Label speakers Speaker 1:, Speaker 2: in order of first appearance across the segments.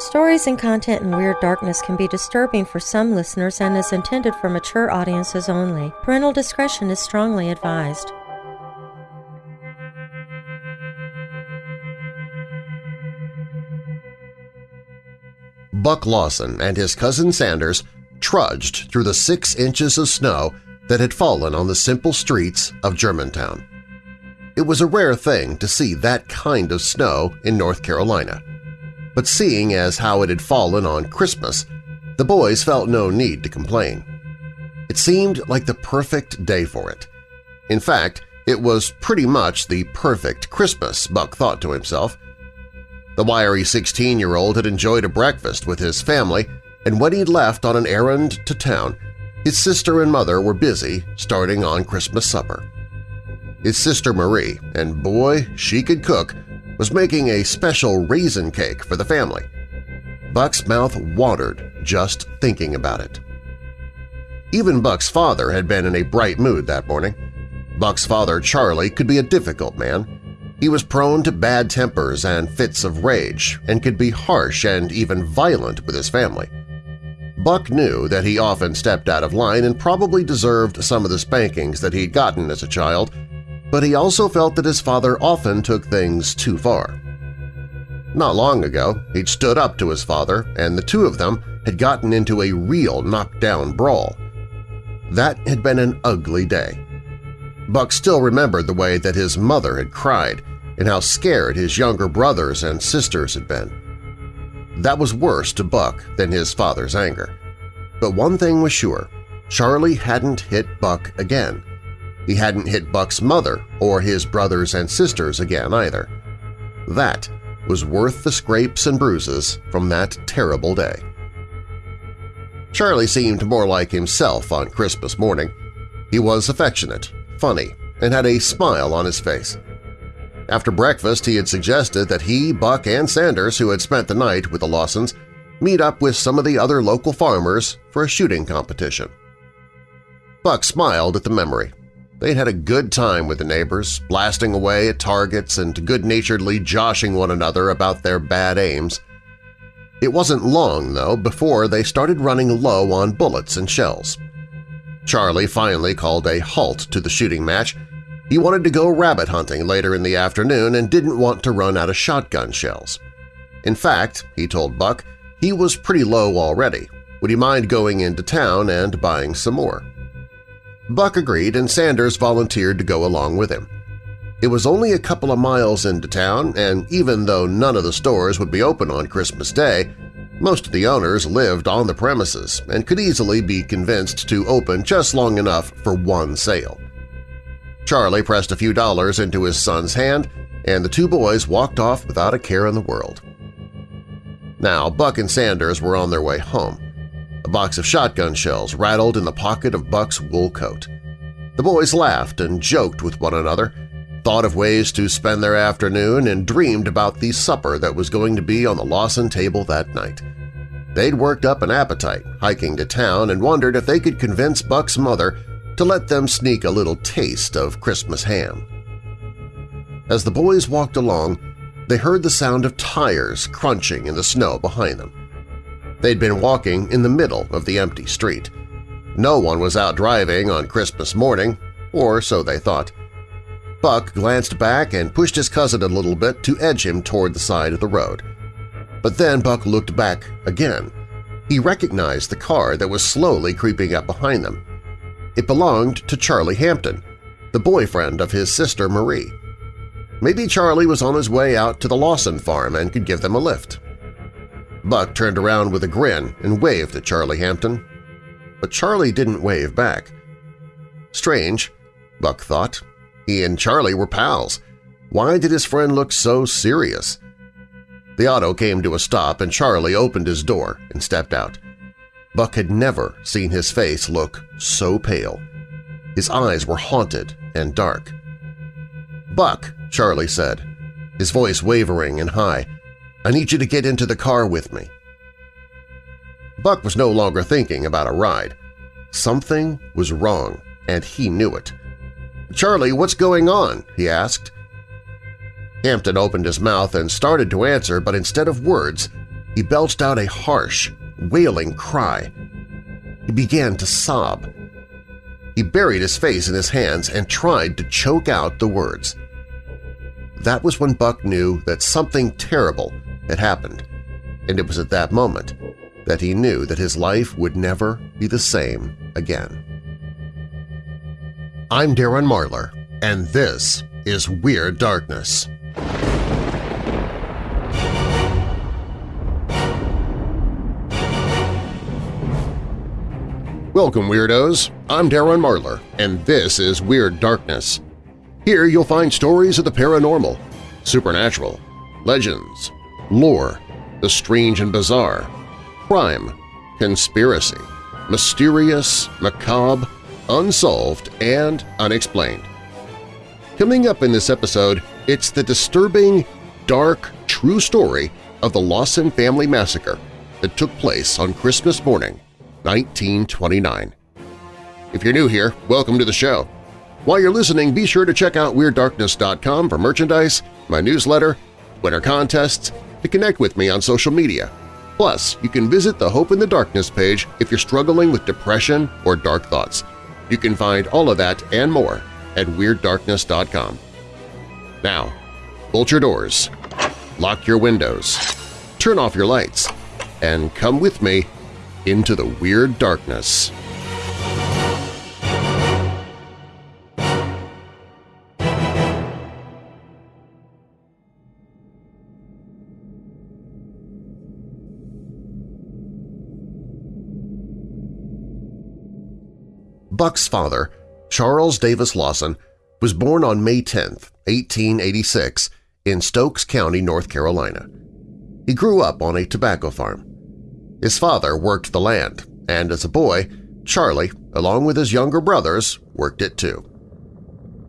Speaker 1: Stories and content in Weird Darkness can be disturbing for some listeners and is intended for mature audiences only. Parental discretion is strongly advised.
Speaker 2: Buck Lawson and his cousin Sanders trudged through the six inches of snow that had fallen on the simple streets of Germantown. It was a rare thing to see that kind of snow in North Carolina. But seeing as how it had fallen on Christmas, the boys felt no need to complain. It seemed like the perfect day for it. In fact, it was pretty much the perfect Christmas, Buck thought to himself. The wiry 16-year-old had enjoyed a breakfast with his family, and when he'd left on an errand to town, his sister and mother were busy starting on Christmas supper. His sister Marie, and boy, she could cook, was making a special raisin cake for the family. Buck's mouth watered just thinking about it. Even Buck's father had been in a bright mood that morning. Buck's father, Charlie, could be a difficult man, he was prone to bad tempers and fits of rage and could be harsh and even violent with his family. Buck knew that he often stepped out of line and probably deserved some of the spankings that he'd gotten as a child, but he also felt that his father often took things too far. Not long ago, he'd stood up to his father, and the two of them had gotten into a real knockdown brawl. That had been an ugly day. Buck still remembered the way that his mother had cried and how scared his younger brothers and sisters had been. That was worse to Buck than his father's anger. But one thing was sure, Charlie hadn't hit Buck again. He hadn't hit Buck's mother or his brothers and sisters again either. That was worth the scrapes and bruises from that terrible day. Charlie seemed more like himself on Christmas morning. He was affectionate, funny, and had a smile on his face. After breakfast, he had suggested that he, Buck, and Sanders, who had spent the night with the Lawsons, meet up with some of the other local farmers for a shooting competition. Buck smiled at the memory. They'd had a good time with the neighbors, blasting away at targets and good-naturedly joshing one another about their bad aims. It wasn't long, though, before they started running low on bullets and shells. Charlie finally called a halt to the shooting match. He wanted to go rabbit hunting later in the afternoon and didn't want to run out of shotgun shells. In fact, he told Buck, he was pretty low already. Would he mind going into town and buying some more? Buck agreed and Sanders volunteered to go along with him. It was only a couple of miles into town, and even though none of the stores would be open on Christmas Day, most of the owners lived on the premises and could easily be convinced to open just long enough for one sale. Charlie pressed a few dollars into his son's hand, and the two boys walked off without a care in the world. Now Buck and Sanders were on their way home. A box of shotgun shells rattled in the pocket of Buck's wool coat. The boys laughed and joked with one another, thought of ways to spend their afternoon, and dreamed about the supper that was going to be on the Lawson table that night. They'd worked up an appetite hiking to town and wondered if they could convince Buck's mother to let them sneak a little taste of Christmas ham. As the boys walked along, they heard the sound of tires crunching in the snow behind them. They'd been walking in the middle of the empty street. No one was out driving on Christmas morning, or so they thought. Buck glanced back and pushed his cousin a little bit to edge him toward the side of the road. But then Buck looked back again. He recognized the car that was slowly creeping up behind them. It belonged to Charlie Hampton, the boyfriend of his sister Marie. Maybe Charlie was on his way out to the Lawson farm and could give them a lift. Buck turned around with a grin and waved at Charlie Hampton. But Charlie didn't wave back. Strange, Buck thought. He and Charlie were pals. Why did his friend look so serious? The auto came to a stop and Charlie opened his door and stepped out. Buck had never seen his face look so pale. His eyes were haunted and dark. "'Buck,' Charlie said, his voice wavering and high, I need you to get into the car with me. Buck was no longer thinking about a ride. Something was wrong, and he knew it. "'Charlie, what's going on?' he asked. Hampton opened his mouth and started to answer, but instead of words, he belched out a harsh, wailing cry. He began to sob. He buried his face in his hands and tried to choke out the words. That was when Buck knew that something terrible had happened, and it was at that moment that he knew that his life would never be the same again. I'm Darren Marlar, and this is Weird Darkness. Welcome, Weirdos! I'm Darren Marlar, and this is Weird Darkness. Here you'll find stories of the paranormal, supernatural, legends, lore, the strange and bizarre, crime, conspiracy, mysterious, macabre, unsolved, and unexplained. Coming up in this episode, it's the disturbing, dark, true story of the Lawson family massacre that took place on Christmas morning, 1929. If you're new here, welcome to the show. While you're listening, be sure to check out WeirdDarkness.com for merchandise, my newsletter, winter contests, to connect with me on social media, Plus, you can visit the Hope in the Darkness page if you're struggling with depression or dark thoughts. You can find all of that and more at WeirdDarkness.com. Now, bolt your doors, lock your windows, turn off your lights, and come with me into the Weird Darkness. Buck's father, Charles Davis Lawson, was born on May 10, 1886, in Stokes County, North Carolina. He grew up on a tobacco farm. His father worked the land, and as a boy, Charlie, along with his younger brothers, worked it too.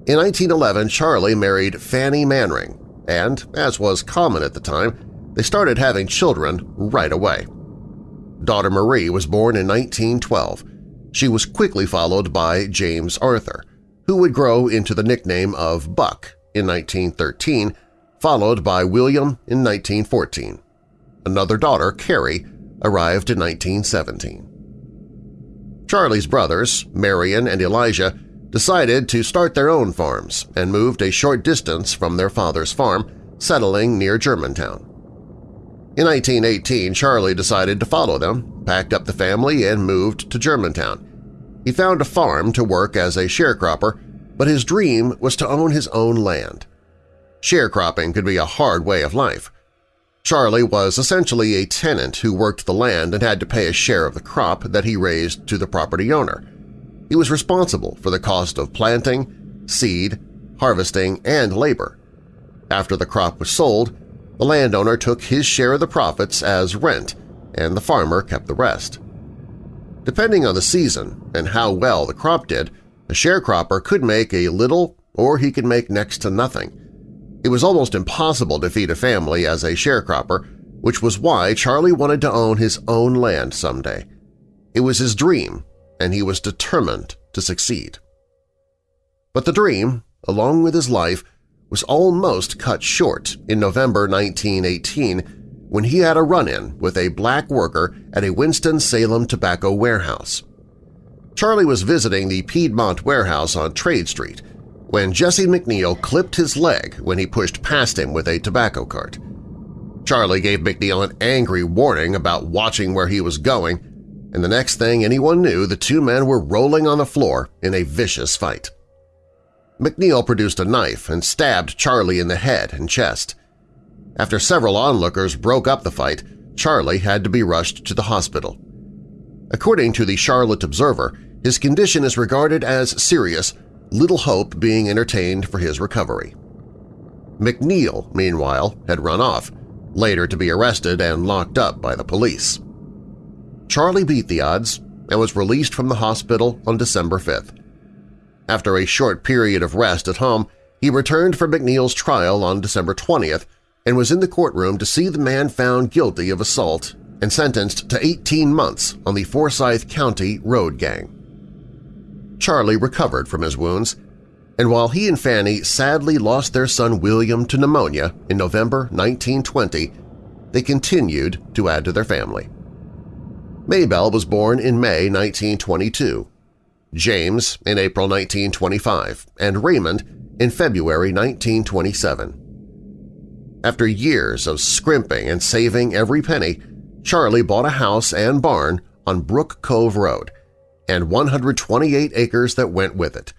Speaker 2: In 1911, Charlie married Fanny Manring, and, as was common at the time, they started having children right away. Daughter Marie was born in 1912, she was quickly followed by James Arthur, who would grow into the nickname of Buck in 1913, followed by William in 1914. Another daughter, Carrie, arrived in 1917. Charlie's brothers, Marion and Elijah, decided to start their own farms and moved a short distance from their father's farm, settling near Germantown. In 1918, Charlie decided to follow them, packed up the family, and moved to Germantown. He found a farm to work as a sharecropper, but his dream was to own his own land. Sharecropping could be a hard way of life. Charlie was essentially a tenant who worked the land and had to pay a share of the crop that he raised to the property owner. He was responsible for the cost of planting, seed, harvesting, and labor. After the crop was sold, the landowner took his share of the profits as rent, and the farmer kept the rest. Depending on the season and how well the crop did, a sharecropper could make a little or he could make next to nothing. It was almost impossible to feed a family as a sharecropper, which was why Charlie wanted to own his own land someday. It was his dream, and he was determined to succeed. But the dream, along with his life, was almost cut short in November 1918 when he had a run-in with a black worker at a Winston-Salem tobacco warehouse. Charlie was visiting the Piedmont warehouse on Trade Street when Jesse McNeil clipped his leg when he pushed past him with a tobacco cart. Charlie gave McNeil an angry warning about watching where he was going, and the next thing anyone knew the two men were rolling on the floor in a vicious fight. McNeil produced a knife and stabbed Charlie in the head and chest. After several onlookers broke up the fight, Charlie had to be rushed to the hospital. According to the Charlotte Observer, his condition is regarded as serious, little hope being entertained for his recovery. McNeil, meanwhile, had run off, later to be arrested and locked up by the police. Charlie beat the odds and was released from the hospital on December 5th. After a short period of rest at home, he returned for McNeil's trial on December 20th and was in the courtroom to see the man found guilty of assault and sentenced to 18 months on the Forsyth County road gang. Charlie recovered from his wounds, and while he and Fanny sadly lost their son William to pneumonia in November 1920, they continued to add to their family. Maybelle was born in May 1922, James in April 1925, and Raymond in February 1927. After years of scrimping and saving every penny, Charlie bought a house and barn on Brook Cove Road and 128 acres that went with it,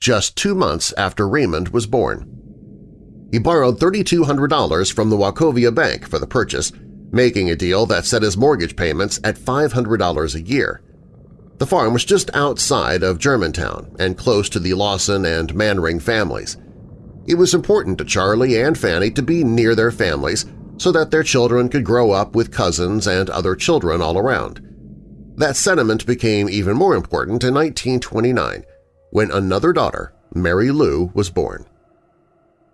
Speaker 2: just two months after Raymond was born. He borrowed $3,200 from the Wachovia Bank for the purchase, making a deal that set his mortgage payments at $500 a year. The farm was just outside of Germantown and close to the Lawson and Manring families. It was important to Charlie and Fanny to be near their families so that their children could grow up with cousins and other children all around. That sentiment became even more important in 1929 when another daughter, Mary Lou, was born.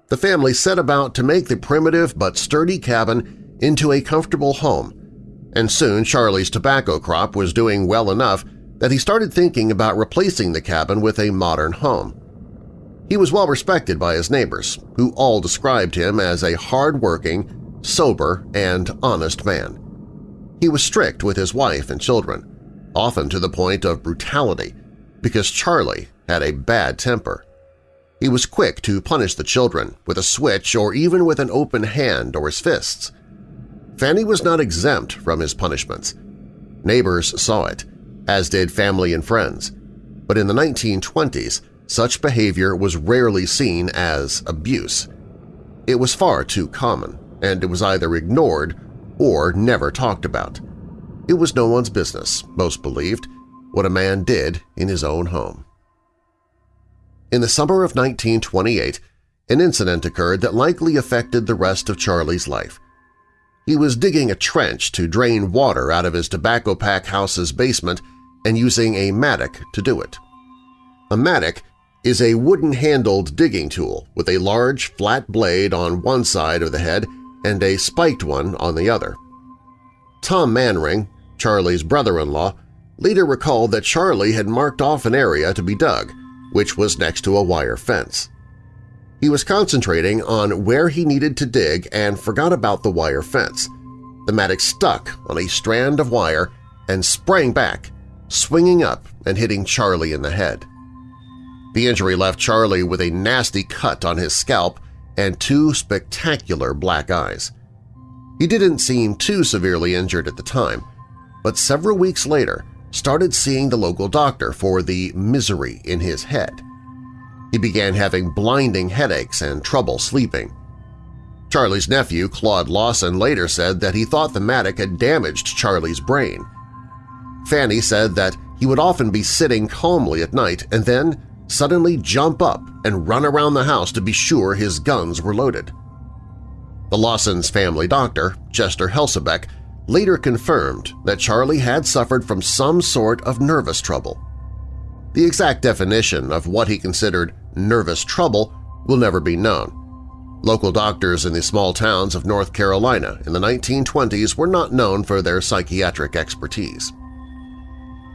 Speaker 2: The family set about to make the primitive but sturdy cabin into a comfortable home, and soon Charlie's tobacco crop was doing well enough that he started thinking about replacing the cabin with a modern home. He was well respected by his neighbors, who all described him as a hard-working, sober, and honest man. He was strict with his wife and children, often to the point of brutality, because Charlie had a bad temper. He was quick to punish the children with a switch or even with an open hand or his fists. Fanny was not exempt from his punishments. Neighbors saw it, as did family and friends, but in the 1920s such behavior was rarely seen as abuse. It was far too common, and it was either ignored or never talked about. It was no one's business, most believed, what a man did in his own home. In the summer of 1928, an incident occurred that likely affected the rest of Charlie's life. He was digging a trench to drain water out of his tobacco pack house's basement and using a mattock to do it. A mattock is a wooden-handled digging tool with a large, flat blade on one side of the head and a spiked one on the other. Tom Manring, Charlie's brother-in-law, later recalled that Charlie had marked off an area to be dug, which was next to a wire fence. He was concentrating on where he needed to dig and forgot about the wire fence. The mattock stuck on a strand of wire and sprang back, swinging up and hitting Charlie in the head. The injury left Charlie with a nasty cut on his scalp and two spectacular black eyes. He didn't seem too severely injured at the time, but several weeks later started seeing the local doctor for the misery in his head. He began having blinding headaches and trouble sleeping. Charlie's nephew, Claude Lawson, later said that he thought the mattock had damaged Charlie's brain. Fanny said that he would often be sitting calmly at night and then suddenly jump up and run around the house to be sure his guns were loaded. The Lawsons' family doctor, Chester Helsabeck, later confirmed that Charlie had suffered from some sort of nervous trouble. The exact definition of what he considered nervous trouble will never be known. Local doctors in the small towns of North Carolina in the 1920s were not known for their psychiatric expertise.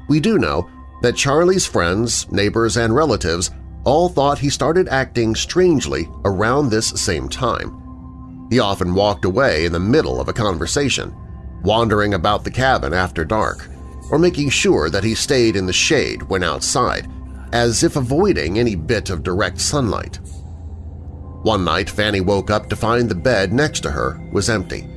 Speaker 2: We do know that Charlie's friends, neighbors, and relatives all thought he started acting strangely around this same time. He often walked away in the middle of a conversation, wandering about the cabin after dark, or making sure that he stayed in the shade when outside, as if avoiding any bit of direct sunlight. One night Fanny woke up to find the bed next to her was empty.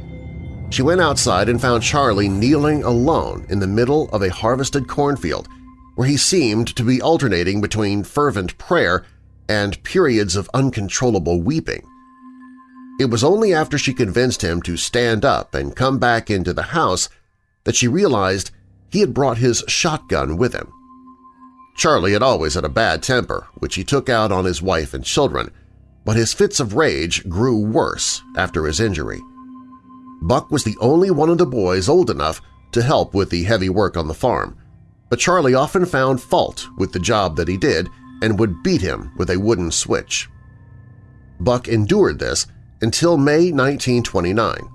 Speaker 2: She went outside and found Charlie kneeling alone in the middle of a harvested cornfield where he seemed to be alternating between fervent prayer and periods of uncontrollable weeping. It was only after she convinced him to stand up and come back into the house that she realized he had brought his shotgun with him. Charlie had always had a bad temper, which he took out on his wife and children, but his fits of rage grew worse after his injury. Buck was the only one of the boys old enough to help with the heavy work on the farm, but Charlie often found fault with the job that he did and would beat him with a wooden switch. Buck endured this until May 1929.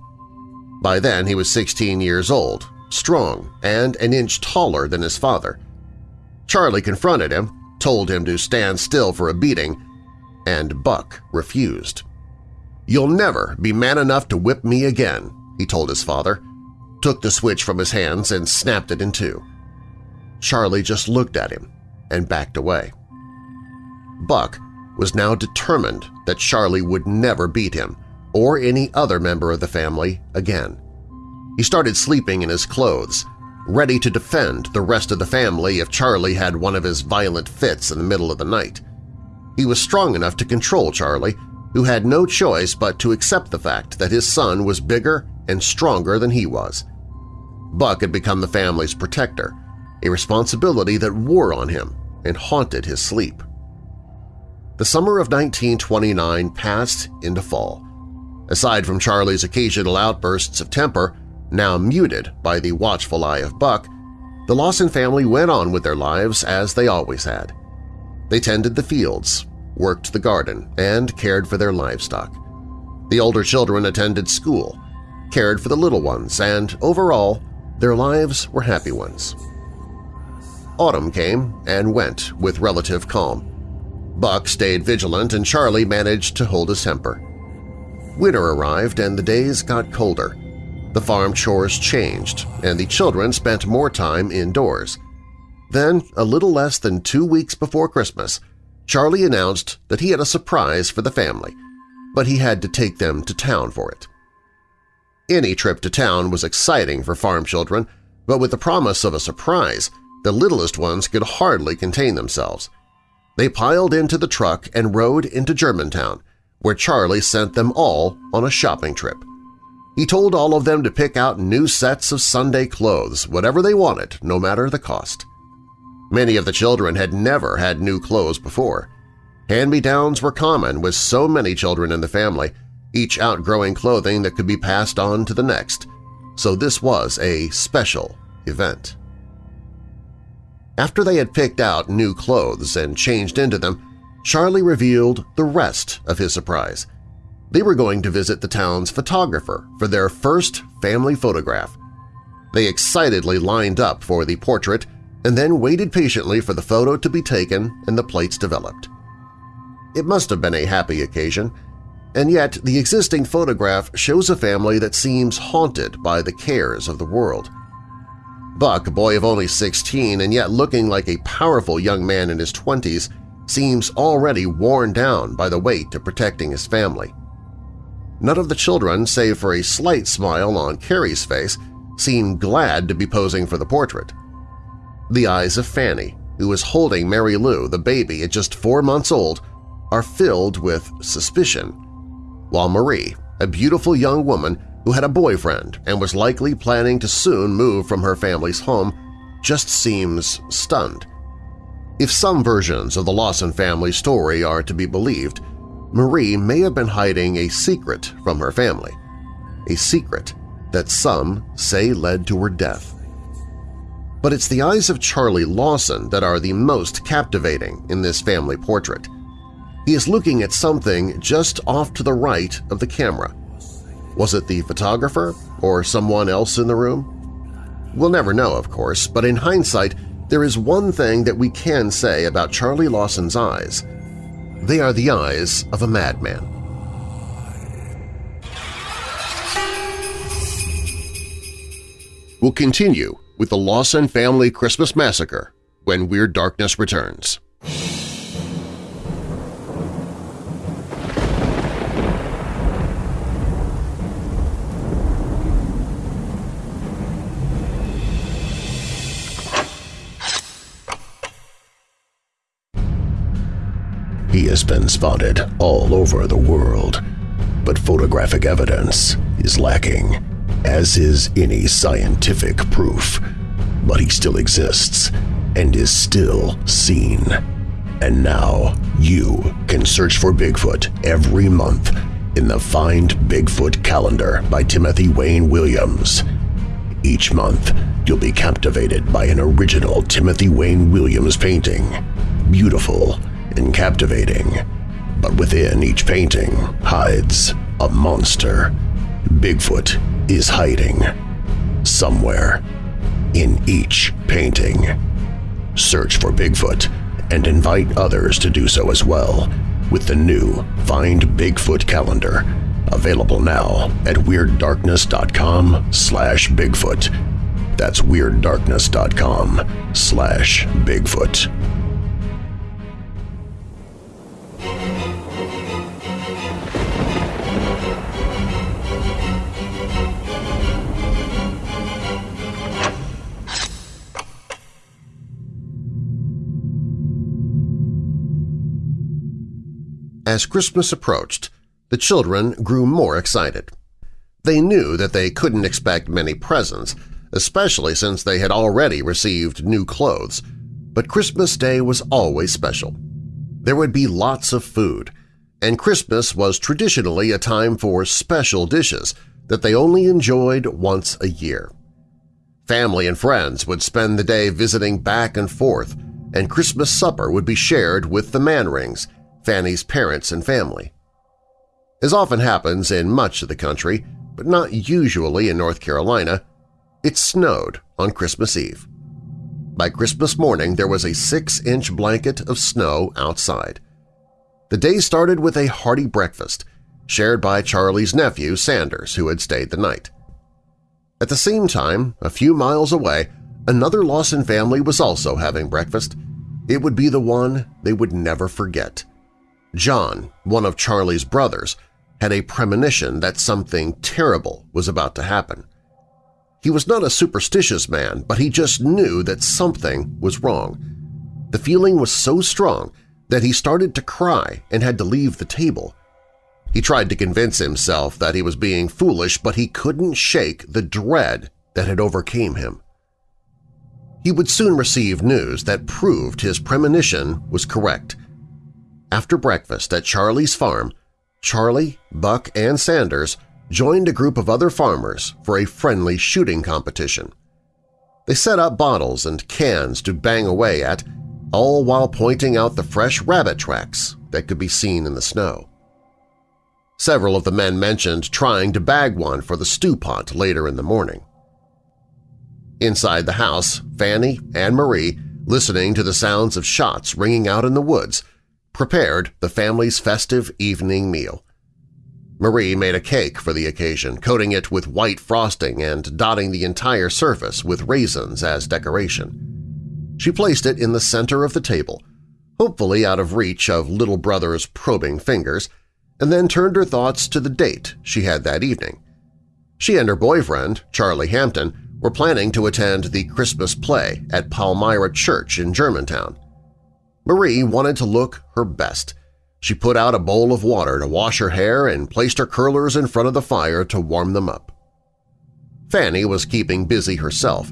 Speaker 2: By then he was 16 years old, strong, and an inch taller than his father. Charlie confronted him, told him to stand still for a beating, and Buck refused. "'You'll never be man enough to whip me again,' he told his father, took the switch from his hands and snapped it in two. Charlie just looked at him and backed away. Buck was now determined that Charlie would never beat him or any other member of the family again. He started sleeping in his clothes, ready to defend the rest of the family if Charlie had one of his violent fits in the middle of the night. He was strong enough to control Charlie, who had no choice but to accept the fact that his son was bigger and stronger than he was. Buck had become the family's protector, a responsibility that wore on him and haunted his sleep. The summer of 1929 passed into fall. Aside from Charlie's occasional outbursts of temper, now muted by the watchful eye of Buck, the Lawson family went on with their lives as they always had. They tended the fields, worked the garden, and cared for their livestock. The older children attended school, cared for the little ones, and overall, their lives were happy ones. Autumn came and went with relative calm. Buck stayed vigilant and Charlie managed to hold his temper. Winter arrived and the days got colder. The farm chores changed, and the children spent more time indoors. Then, a little less than two weeks before Christmas, Charlie announced that he had a surprise for the family, but he had to take them to town for it. Any trip to town was exciting for farm children, but with the promise of a surprise, the littlest ones could hardly contain themselves. They piled into the truck and rode into Germantown, where Charlie sent them all on a shopping trip. He told all of them to pick out new sets of Sunday clothes, whatever they wanted, no matter the cost. Many of the children had never had new clothes before. Hand-me-downs were common with so many children in the family, each outgrowing clothing that could be passed on to the next, so this was a special event. After they had picked out new clothes and changed into them, Charlie revealed the rest of his surprise. They were going to visit the town's photographer for their first family photograph. They excitedly lined up for the portrait and then waited patiently for the photo to be taken and the plates developed. It must have been a happy occasion, and yet the existing photograph shows a family that seems haunted by the cares of the world. Buck, a boy of only 16 and yet looking like a powerful young man in his 20s, seems already worn down by the weight of protecting his family. None of the children, save for a slight smile on Carrie's face, seem glad to be posing for the portrait. The eyes of Fanny, who is holding Mary Lou, the baby at just four months old, are filled with suspicion, while Marie, a beautiful young woman who had a boyfriend and was likely planning to soon move from her family's home, just seems stunned. If some versions of the Lawson family story are to be believed, Marie may have been hiding a secret from her family, a secret that some say led to her death. But it's the eyes of Charlie Lawson that are the most captivating in this family portrait. He is looking at something just off to the right of the camera. Was it the photographer or someone else in the room? We'll never know, of course, but in hindsight, there is one thing that we can say about Charlie Lawson's eyes – they are the eyes of a madman. We'll continue with the Lawson Family Christmas Massacre when Weird Darkness returns.
Speaker 3: He has been spotted all over the world, but photographic evidence is lacking, as is any scientific proof. But he still exists and is still seen. And now you can search for Bigfoot every month in the Find Bigfoot calendar by Timothy Wayne Williams. Each month, you'll be captivated by an original Timothy Wayne Williams painting. Beautiful and captivating, but within each painting hides a monster. Bigfoot is hiding somewhere in each painting. Search for Bigfoot and invite others to do so as well with the new Find Bigfoot calendar Available now at WeirdDarkness.com slash Bigfoot. That's WeirdDarkness.com slash Bigfoot.
Speaker 2: As Christmas approached, the children grew more excited. They knew that they couldn't expect many presents, especially since they had already received new clothes, but Christmas Day was always special. There would be lots of food, and Christmas was traditionally a time for special dishes that they only enjoyed once a year. Family and friends would spend the day visiting back and forth, and Christmas supper would be shared with the Manrings, Fanny's parents and family. As often happens in much of the country, but not usually in North Carolina, it snowed on Christmas Eve. By Christmas morning there was a six-inch blanket of snow outside. The day started with a hearty breakfast, shared by Charlie's nephew Sanders, who had stayed the night. At the same time, a few miles away, another Lawson family was also having breakfast. It would be the one they would never forget. John, one of Charlie's brothers, had a premonition that something terrible was about to happen. He was not a superstitious man, but he just knew that something was wrong. The feeling was so strong that he started to cry and had to leave the table. He tried to convince himself that he was being foolish, but he couldn't shake the dread that had overcame him. He would soon receive news that proved his premonition was correct. After breakfast at Charlie's farm, Charlie, Buck, and Sanders joined a group of other farmers for a friendly shooting competition. They set up bottles and cans to bang away at, all while pointing out the fresh rabbit tracks that could be seen in the snow. Several of the men mentioned trying to bag one for the stew pot later in the morning. Inside the house, Fanny and Marie, listening to the sounds of shots ringing out in the woods, prepared the family's festive evening meal. Marie made a cake for the occasion, coating it with white frosting and dotting the entire surface with raisins as decoration. She placed it in the center of the table, hopefully out of reach of little brother's probing fingers, and then turned her thoughts to the date she had that evening. She and her boyfriend, Charlie Hampton, were planning to attend the Christmas play at Palmyra Church in Germantown. Marie wanted to look her best. She put out a bowl of water to wash her hair and placed her curlers in front of the fire to warm them up. Fanny was keeping busy herself,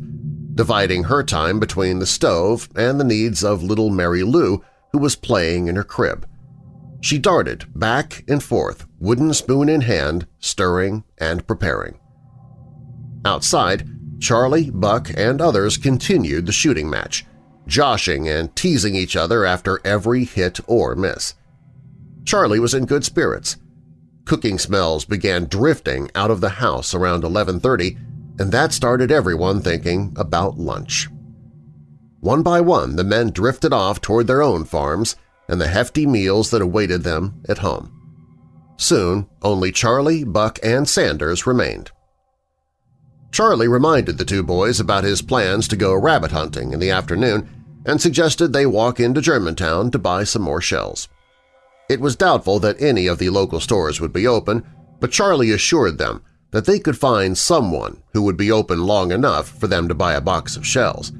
Speaker 2: dividing her time between the stove and the needs of little Mary Lou, who was playing in her crib. She darted back and forth, wooden spoon in hand, stirring and preparing. Outside, Charlie, Buck, and others continued the shooting match, joshing and teasing each other after every hit or miss. Charlie was in good spirits. Cooking smells began drifting out of the house around 11.30, and that started everyone thinking about lunch. One by one, the men drifted off toward their own farms and the hefty meals that awaited them at home. Soon, only Charlie, Buck, and Sanders remained. Charlie reminded the two boys about his plans to go rabbit hunting in the afternoon and suggested they walk into Germantown to buy some more shells. It was doubtful that any of the local stores would be open, but Charlie assured them that they could find someone who would be open long enough for them to buy a box of shells.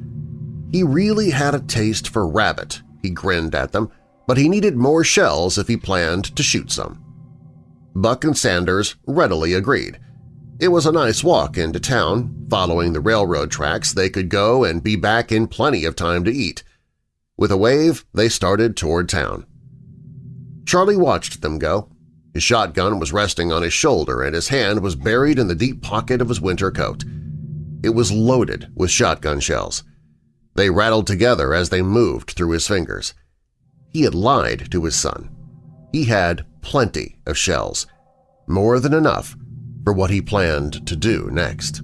Speaker 2: He really had a taste for rabbit, he grinned at them, but he needed more shells if he planned to shoot some. Buck and Sanders readily agreed – it was a nice walk into town. Following the railroad tracks, they could go and be back in plenty of time to eat. With a wave, they started toward town. Charlie watched them go. His shotgun was resting on his shoulder and his hand was buried in the deep pocket of his winter coat. It was loaded with shotgun shells. They rattled together as they moved through his fingers. He had lied to his son. He had plenty of shells, more than enough for what he planned to do next.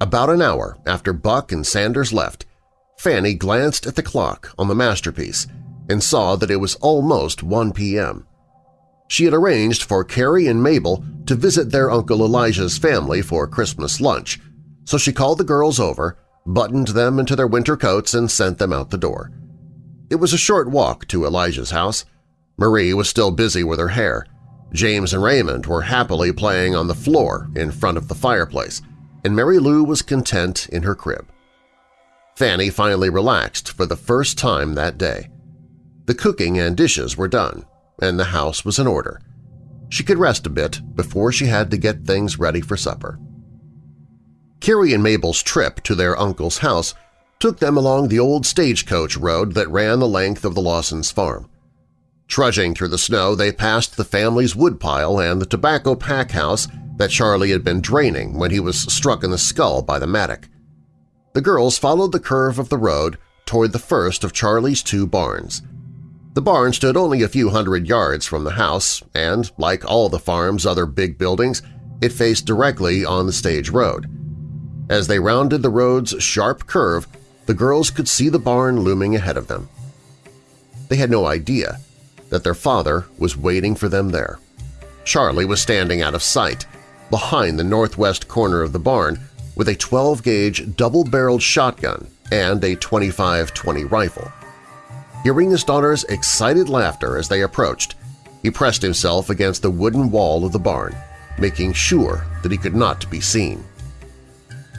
Speaker 2: About an hour after Buck and Sanders left, Fanny glanced at the clock on the masterpiece and saw that it was almost 1 p.m. She had arranged for Carrie and Mabel to visit their Uncle Elijah's family for Christmas lunch, so she called the girls over, buttoned them into their winter coats, and sent them out the door. It was a short walk to Elijah's house. Marie was still busy with her hair. James and Raymond were happily playing on the floor in front of the fireplace, and Mary Lou was content in her crib. Fanny finally relaxed for the first time that day. The cooking and dishes were done, and the house was in order. She could rest a bit before she had to get things ready for supper. Carrie and Mabel's trip to their uncle's house took them along the old stagecoach road that ran the length of the Lawson's farm. Trudging through the snow, they passed the family's woodpile and the tobacco pack house that Charlie had been draining when he was struck in the skull by the mattock. The girls followed the curve of the road toward the first of Charlie's two barns. The barn stood only a few hundred yards from the house, and, like all the farm's other big buildings, it faced directly on the stage road. As they rounded the road's sharp curve, the girls could see the barn looming ahead of them. They had no idea that their father was waiting for them there. Charlie was standing out of sight, behind the northwest corner of the barn, with a 12-gauge double-barreled shotgun and a 25-20 rifle. Hearing his daughter's excited laughter as they approached, he pressed himself against the wooden wall of the barn, making sure that he could not be seen.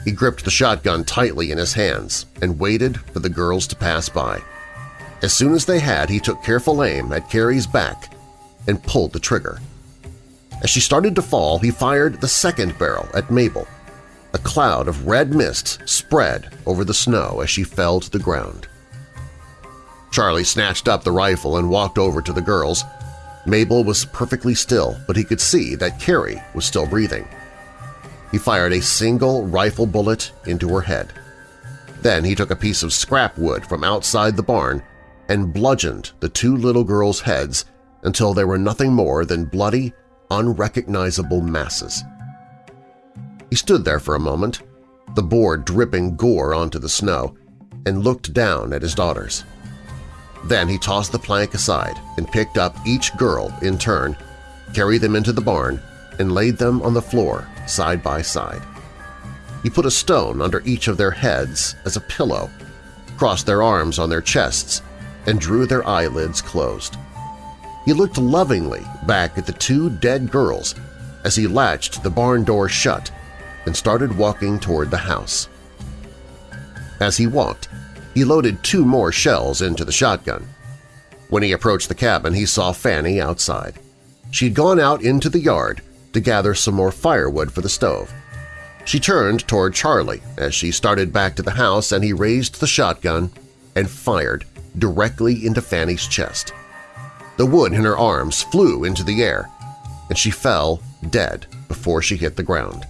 Speaker 2: He gripped the shotgun tightly in his hands and waited for the girls to pass by. As soon as they had, he took careful aim at Carrie's back and pulled the trigger. As she started to fall, he fired the second barrel at Mabel. A cloud of red mist spread over the snow as she fell to the ground. Charlie snatched up the rifle and walked over to the girls. Mabel was perfectly still, but he could see that Carrie was still breathing. He fired a single rifle bullet into her head. Then he took a piece of scrap wood from outside the barn and bludgeoned the two little girls' heads until they were nothing more than bloody, unrecognizable masses. He stood there for a moment, the board dripping gore onto the snow, and looked down at his daughters. Then he tossed the plank aside and picked up each girl in turn, carried them into the barn, and laid them on the floor side by side. He put a stone under each of their heads as a pillow, crossed their arms on their chests, and drew their eyelids closed. He looked lovingly back at the two dead girls as he latched the barn door shut and started walking toward the house. As he walked, he loaded two more shells into the shotgun. When he approached the cabin, he saw Fanny outside. She'd gone out into the yard to gather some more firewood for the stove. She turned toward Charlie as she started back to the house and he raised the shotgun and fired directly into Fanny's chest. The wood in her arms flew into the air, and she fell dead before she hit the ground.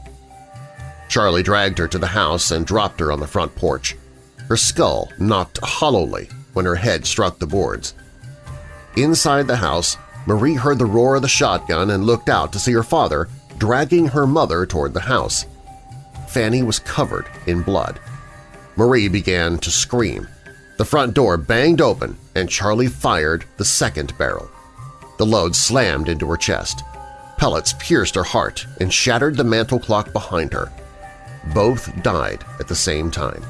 Speaker 2: Charlie dragged her to the house and dropped her on the front porch. Her skull knocked hollowly when her head struck the boards. Inside the house, Marie heard the roar of the shotgun and looked out to see her father dragging her mother toward the house. Fanny was covered in blood. Marie began to scream. The front door banged open and Charlie fired the second barrel. The load slammed into her chest. Pellets pierced her heart and shattered the mantel clock behind her. Both died at the same time.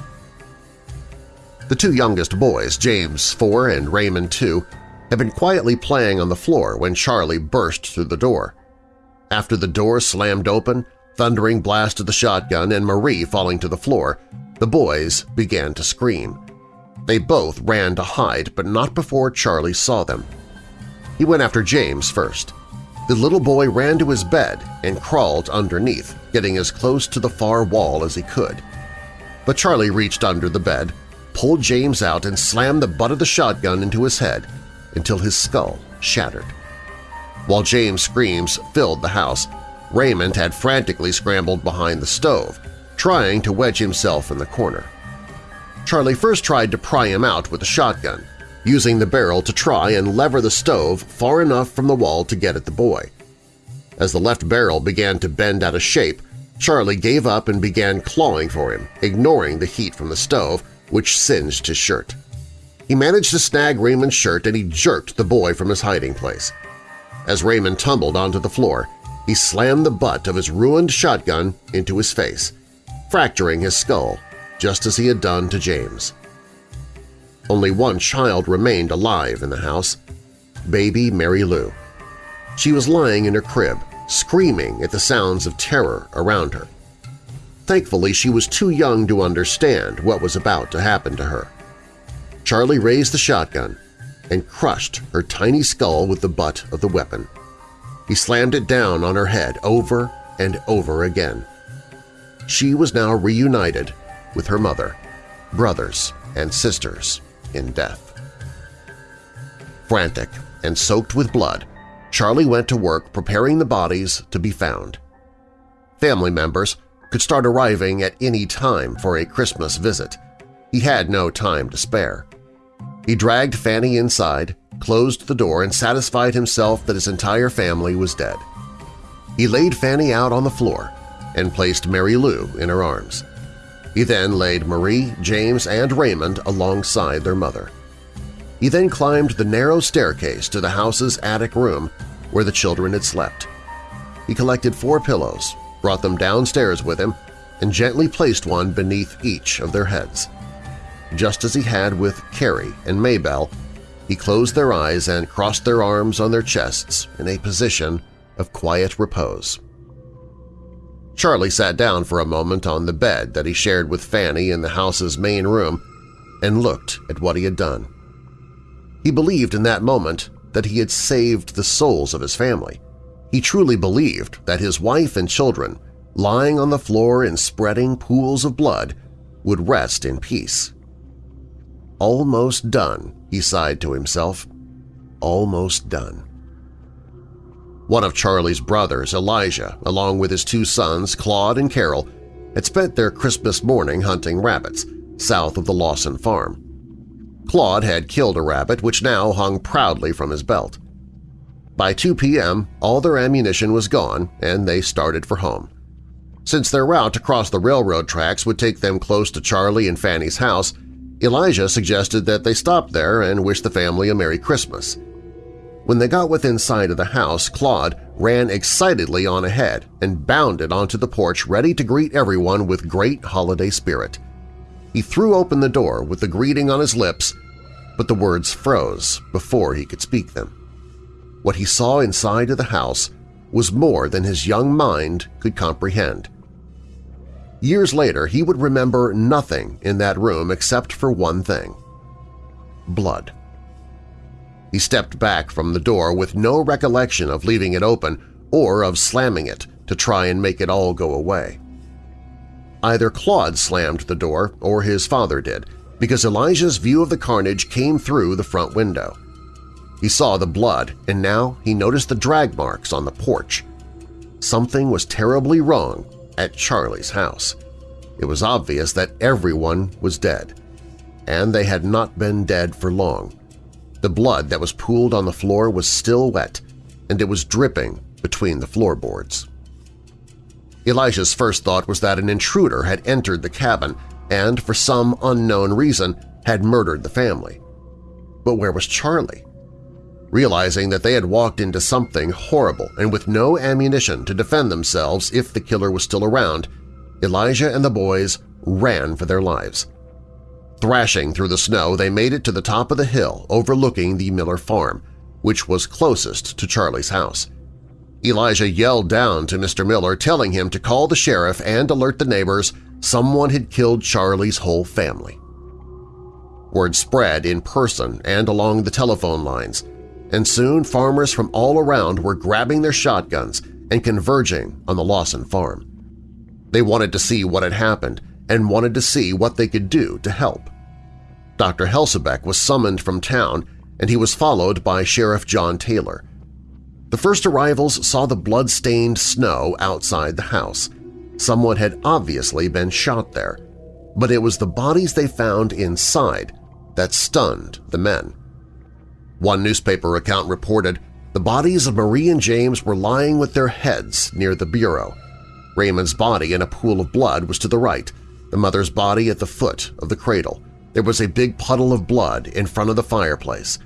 Speaker 2: The two youngest boys, James, 4, and Raymond, 2, had been quietly playing on the floor when Charlie burst through the door. After the door slammed open, thundering blast of the shotgun and Marie falling to the floor, the boys began to scream. They both ran to hide, but not before Charlie saw them. He went after James first. The little boy ran to his bed and crawled underneath, getting as close to the far wall as he could. But Charlie reached under the bed, pulled James out and slammed the butt of the shotgun into his head, until his skull shattered. While James' screams filled the house, Raymond had frantically scrambled behind the stove, trying to wedge himself in the corner. Charlie first tried to pry him out with a shotgun, using the barrel to try and lever the stove far enough from the wall to get at the boy. As the left barrel began to bend out of shape, Charlie gave up and began clawing for him, ignoring the heat from the stove, which singed his shirt. He managed to snag Raymond's shirt and he jerked the boy from his hiding place. As Raymond tumbled onto the floor, he slammed the butt of his ruined shotgun into his face, fracturing his skull just as he had done to James. Only one child remained alive in the house, baby Mary Lou. She was lying in her crib, screaming at the sounds of terror around her. Thankfully, she was too young to understand what was about to happen to her. Charlie raised the shotgun and crushed her tiny skull with the butt of the weapon. He slammed it down on her head over and over again. She was now reunited with her mother, brothers, and sisters in death. Frantic and soaked with blood, Charlie went to work preparing the bodies to be found. Family members could start arriving at any time for a Christmas visit. He had no time to spare. He dragged Fanny inside, closed the door, and satisfied himself that his entire family was dead. He laid Fanny out on the floor and placed Mary Lou in her arms. He then laid Marie, James, and Raymond alongside their mother. He then climbed the narrow staircase to the house's attic room where the children had slept. He collected four pillows, brought them downstairs with him, and gently placed one beneath each of their heads. Just as he had with Carrie and Maybelle, he closed their eyes and crossed their arms on their chests in a position of quiet repose. Charlie sat down for a moment on the bed that he shared with Fanny in the house's main room and looked at what he had done. He believed in that moment that he had saved the souls of his family. He truly believed that his wife and children, lying on the floor in spreading pools of blood, would rest in peace. Almost done, he sighed to himself. Almost done. One of Charlie's brothers, Elijah, along with his two sons, Claude and Carol, had spent their Christmas morning hunting rabbits south of the Lawson farm. Claude had killed a rabbit which now hung proudly from his belt. By 2 p.m., all their ammunition was gone and they started for home. Since their route across the railroad tracks would take them close to Charlie and Fanny's house, Elijah suggested that they stop there and wish the family a Merry Christmas. When they got within sight of the house, Claude ran excitedly on ahead and bounded onto the porch ready to greet everyone with great holiday spirit. He threw open the door with the greeting on his lips, but the words froze before he could speak them. What he saw inside of the house was more than his young mind could comprehend. Years later, he would remember nothing in that room except for one thing – blood. He stepped back from the door with no recollection of leaving it open or of slamming it to try and make it all go away. Either Claude slammed the door or his father did, because Elijah's view of the carnage came through the front window. He saw the blood, and now he noticed the drag marks on the porch. Something was terribly wrong at Charlie's house. It was obvious that everyone was dead, and they had not been dead for long. The blood that was pooled on the floor was still wet, and it was dripping between the floorboards. Elijah's first thought was that an intruder had entered the cabin and, for some unknown reason, had murdered the family. But where was Charlie? Realizing that they had walked into something horrible and with no ammunition to defend themselves if the killer was still around, Elijah and the boys ran for their lives. Thrashing through the snow, they made it to the top of the hill overlooking the Miller farm, which was closest to Charlie's house. Elijah yelled down to Mr. Miller, telling him to call the sheriff and alert the neighbors someone had killed Charlie's whole family. Word spread in person and along the telephone lines, and soon farmers from all around were grabbing their shotguns and converging on the Lawson farm. They wanted to see what had happened and wanted to see what they could do to help. Dr. Helsabeck was summoned from town and he was followed by Sheriff John Taylor. The first arrivals saw the blood-stained snow outside the house. Someone had obviously been shot there, but it was the bodies they found inside that stunned the men. One newspaper account reported the bodies of Marie and James were lying with their heads near the bureau. Raymond's body in a pool of blood was to the right, the mother's body at the foot of the cradle. There was a big puddle of blood in front of the fireplace,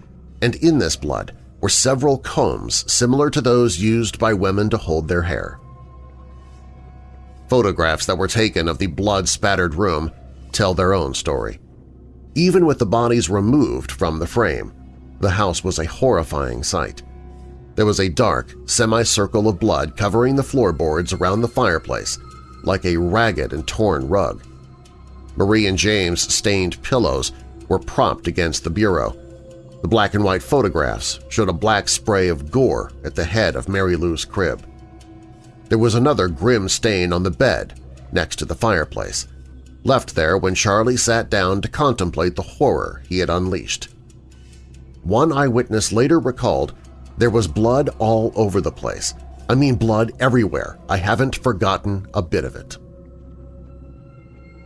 Speaker 2: and in this blood were several combs similar to those used by women to hold their hair. Photographs that were taken of the blood-spattered room tell their own story. Even with the bodies removed from the frame, the house was a horrifying sight. There was a dark, semicircle of blood covering the floorboards around the fireplace, like a ragged and torn rug. Marie and James' stained pillows were propped against the bureau. The black and white photographs showed a black spray of gore at the head of Mary Lou's crib. There was another grim stain on the bed next to the fireplace, left there when Charlie sat down to contemplate the horror he had unleashed. One eyewitness later recalled, there was blood all over the place. I mean blood everywhere. I haven't forgotten a bit of it.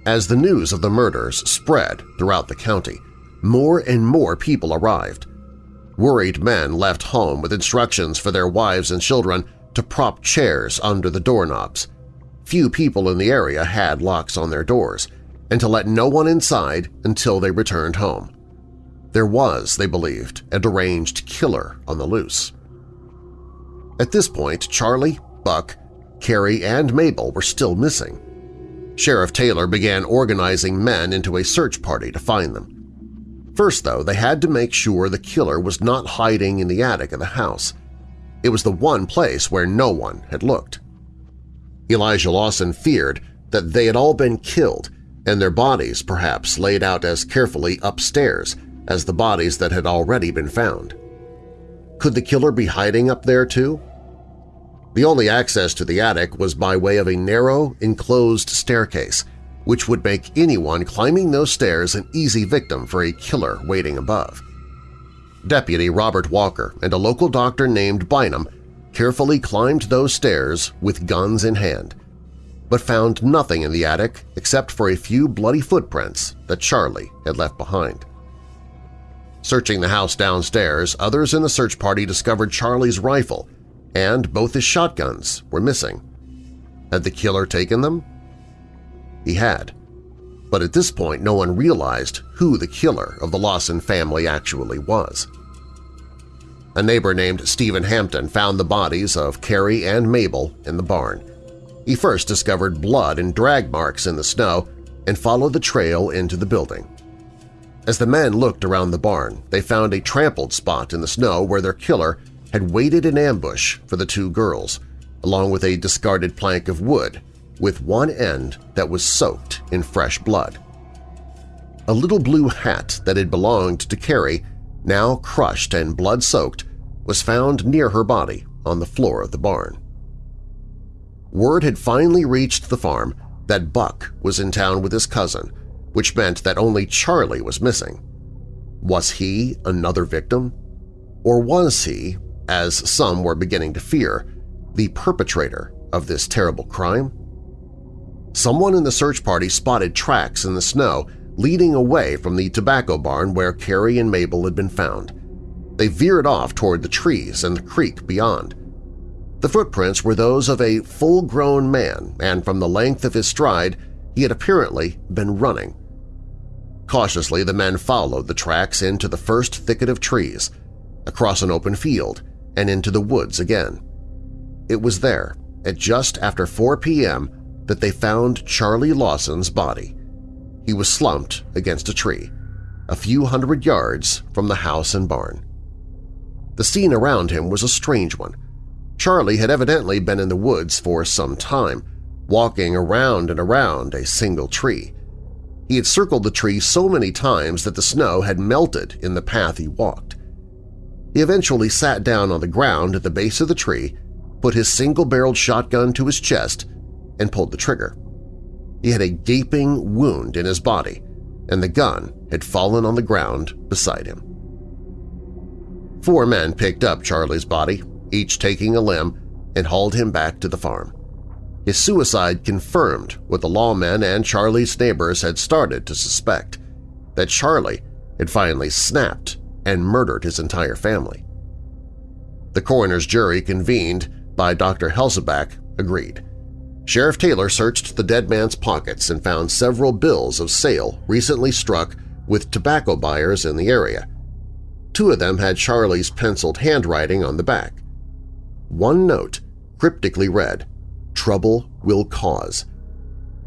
Speaker 2: As the news of the murders spread throughout the county, more and more people arrived. Worried men left home with instructions for their wives and children to prop chairs under the doorknobs. Few people in the area had locks on their doors, and to let no one inside until they returned home. There was, they believed, a deranged killer on the loose. At this point, Charlie, Buck, Carrie, and Mabel were still missing. Sheriff Taylor began organizing men into a search party to find them. First, though, they had to make sure the killer was not hiding in the attic of the house. It was the one place where no one had looked. Elijah Lawson feared that they had all been killed and their bodies perhaps laid out as carefully upstairs as the bodies that had already been found. Could the killer be hiding up there too? The only access to the attic was by way of a narrow, enclosed staircase, which would make anyone climbing those stairs an easy victim for a killer waiting above. Deputy Robert Walker and a local doctor named Bynum carefully climbed those stairs with guns in hand, but found nothing in the attic except for a few bloody footprints that Charlie had left behind. Searching the house downstairs, others in the search party discovered Charlie's rifle and both his shotguns were missing. Had the killer taken them? He had, but at this point no one realized who the killer of the Lawson family actually was. A neighbor named Stephen Hampton found the bodies of Carrie and Mabel in the barn. He first discovered blood and drag marks in the snow and followed the trail into the building. As the men looked around the barn, they found a trampled spot in the snow where their killer had waited in ambush for the two girls, along with a discarded plank of wood with one end that was soaked in fresh blood. A little blue hat that had belonged to Carrie, now crushed and blood-soaked, was found near her body on the floor of the barn. Word had finally reached the farm that Buck was in town with his cousin, which meant that only Charlie was missing. Was he another victim? Or was he, as some were beginning to fear, the perpetrator of this terrible crime? Someone in the search party spotted tracks in the snow leading away from the tobacco barn where Carrie and Mabel had been found. They veered off toward the trees and the creek beyond. The footprints were those of a full-grown man, and from the length of his stride, he had apparently been running. Cautiously, the men followed the tracks into the first thicket of trees, across an open field, and into the woods again. It was there, at just after 4 p.m., that they found Charlie Lawson's body. He was slumped against a tree, a few hundred yards from the house and barn. The scene around him was a strange one. Charlie had evidently been in the woods for some time, walking around and around a single tree. He had circled the tree so many times that the snow had melted in the path he walked. He eventually sat down on the ground at the base of the tree, put his single-barreled shotgun to his chest, and pulled the trigger. He had a gaping wound in his body, and the gun had fallen on the ground beside him. Four men picked up Charlie's body each taking a limb, and hauled him back to the farm. His suicide confirmed what the lawmen and Charlie's neighbors had started to suspect, that Charlie had finally snapped and murdered his entire family. The coroner's jury convened by Dr. Helsabeck agreed. Sheriff Taylor searched the dead man's pockets and found several bills of sale recently struck with tobacco buyers in the area. Two of them had Charlie's penciled handwriting on the back. One note cryptically read, Trouble will cause.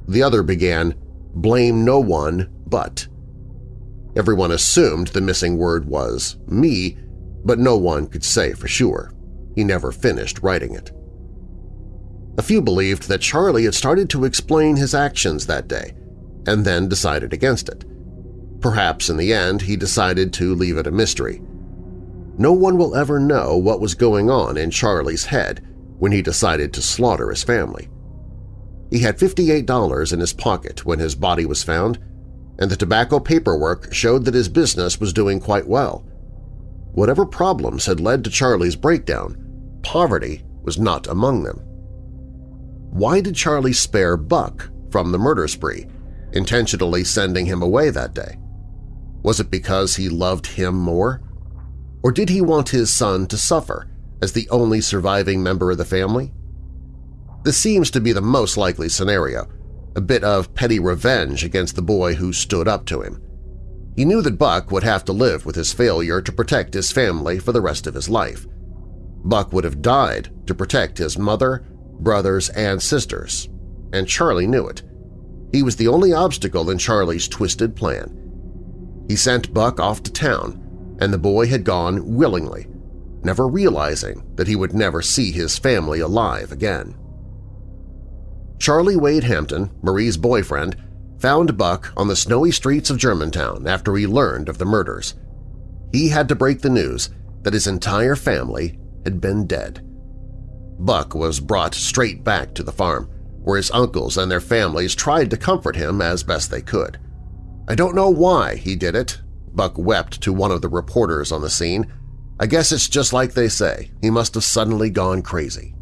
Speaker 2: The other began, Blame no one but. Everyone assumed the missing word was me, but no one could say for sure. He never finished writing it. A few believed that Charlie had started to explain his actions that day, and then decided against it. Perhaps in the end he decided to leave it a mystery. No one will ever know what was going on in Charlie's head when he decided to slaughter his family. He had $58 in his pocket when his body was found, and the tobacco paperwork showed that his business was doing quite well. Whatever problems had led to Charlie's breakdown, poverty was not among them. Why did Charlie spare Buck from the murder spree, intentionally sending him away that day? Was it because he loved him more? Or did he want his son to suffer as the only surviving member of the family? This seems to be the most likely scenario, a bit of petty revenge against the boy who stood up to him. He knew that Buck would have to live with his failure to protect his family for the rest of his life. Buck would have died to protect his mother, brothers, and sisters, and Charlie knew it. He was the only obstacle in Charlie's twisted plan. He sent Buck off to town, and the boy had gone willingly, never realizing that he would never see his family alive again. Charlie Wade Hampton, Marie's boyfriend, found Buck on the snowy streets of Germantown after he learned of the murders. He had to break the news that his entire family had been dead. Buck was brought straight back to the farm, where his uncles and their families tried to comfort him as best they could. I don't know why he did it, Buck wept to one of the reporters on the scene. I guess it's just like they say, he must have suddenly gone crazy.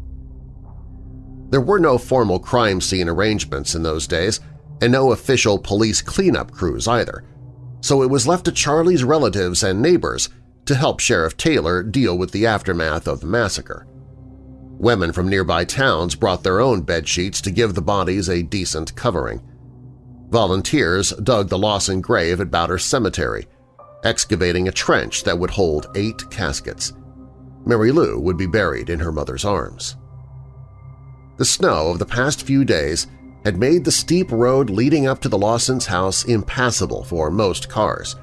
Speaker 2: There were no formal crime scene arrangements in those days, and no official police cleanup crews either, so it was left to Charlie's relatives and neighbors to help Sheriff Taylor deal with the aftermath of the massacre. Women from nearby towns brought their own bed sheets to give the bodies a decent covering. Volunteers dug the Lawson grave at Browder Cemetery, excavating a trench that would hold eight caskets. Mary Lou would be buried in her mother's arms. The snow of the past few days had made the steep road leading up to the Lawsons' house impassable for most cars,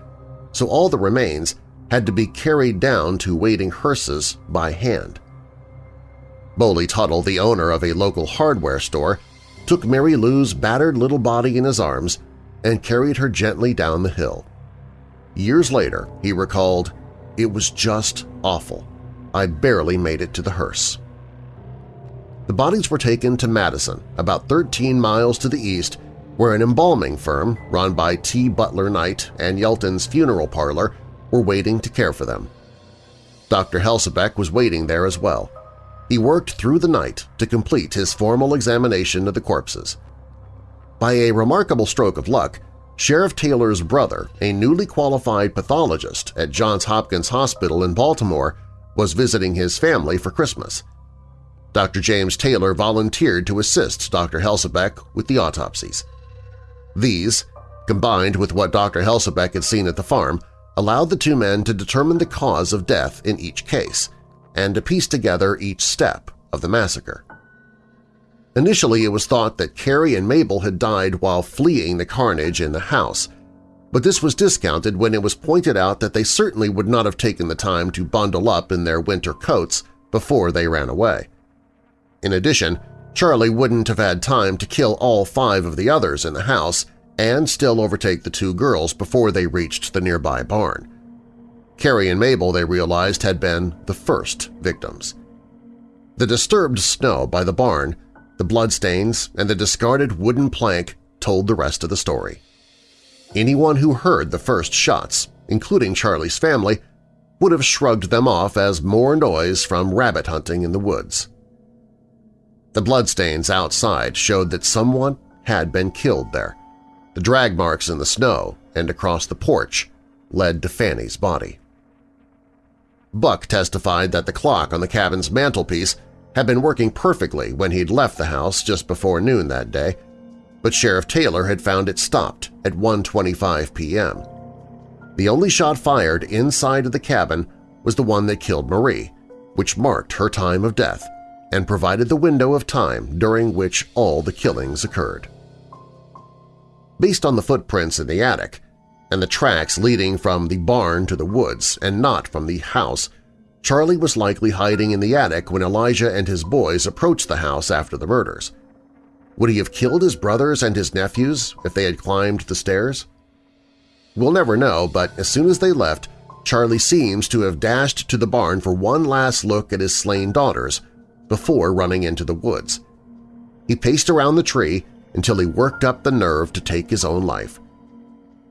Speaker 2: so all the remains had to be carried down to waiting hearses by hand. Bowley Tuttle, the owner of a local hardware store, took Mary Lou's battered little body in his arms and carried her gently down the hill. Years later, he recalled, It was just awful. I barely made it to the hearse. The bodies were taken to Madison, about 13 miles to the east, where an embalming firm run by T. Butler Knight and Yelton's funeral parlor were waiting to care for them. Dr. Helsabeck was waiting there as well. He worked through the night to complete his formal examination of the corpses. By a remarkable stroke of luck, Sheriff Taylor's brother, a newly qualified pathologist at Johns Hopkins Hospital in Baltimore, was visiting his family for Christmas. Dr. James Taylor volunteered to assist Dr. Helsabeck with the autopsies. These, combined with what Dr. Helsabeck had seen at the farm, allowed the two men to determine the cause of death in each case and to piece together each step of the massacre. Initially, it was thought that Carrie and Mabel had died while fleeing the carnage in the house, but this was discounted when it was pointed out that they certainly would not have taken the time to bundle up in their winter coats before they ran away. In addition, Charlie wouldn't have had time to kill all five of the others in the house and still overtake the two girls before they reached the nearby barn. Carrie and Mabel, they realized, had been the first victims. The disturbed snow by the barn, the bloodstains, and the discarded wooden plank told the rest of the story. Anyone who heard the first shots, including Charlie's family, would have shrugged them off as more noise from rabbit hunting in the woods. The bloodstains outside showed that someone had been killed there. The drag marks in the snow and across the porch led to Fanny's body. Buck testified that the clock on the cabin's mantelpiece had been working perfectly when he'd left the house just before noon that day, but Sheriff Taylor had found it stopped at 1.25 p.m. The only shot fired inside of the cabin was the one that killed Marie, which marked her time of death and provided the window of time during which all the killings occurred. Based on the footprints in the attic and the tracks leading from the barn to the woods and not from the house, Charlie was likely hiding in the attic when Elijah and his boys approached the house after the murders. Would he have killed his brothers and his nephews if they had climbed the stairs? We'll never know, but as soon as they left, Charlie seems to have dashed to the barn for one last look at his slain daughters before running into the woods. He paced around the tree until he worked up the nerve to take his own life.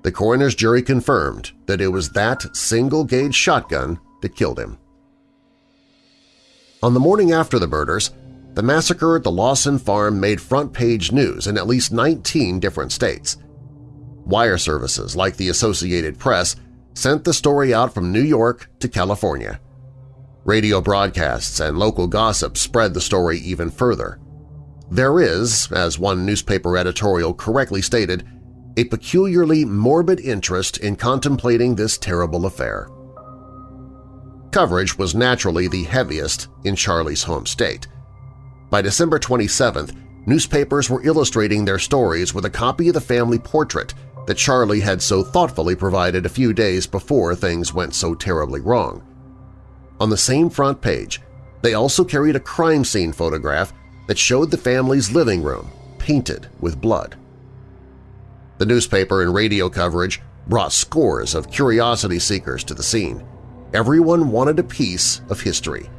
Speaker 2: The coroner's jury confirmed that it was that single-gauge shotgun that killed him. On the morning after the murders, the massacre at the Lawson farm made front-page news in at least 19 different states. Wire services like the Associated Press sent the story out from New York to California. Radio broadcasts and local gossip spread the story even further. There is, as one newspaper editorial correctly stated, a peculiarly morbid interest in contemplating this terrible affair. Coverage was naturally the heaviest in Charlie's home state. By December 27th, newspapers were illustrating their stories with a copy of the family portrait that Charlie had so thoughtfully provided a few days before things went so terribly wrong. On the same front page, they also carried a crime scene photograph that showed the family's living room painted with blood. The newspaper and radio coverage brought scores of curiosity seekers to the scene. Everyone wanted a piece of history.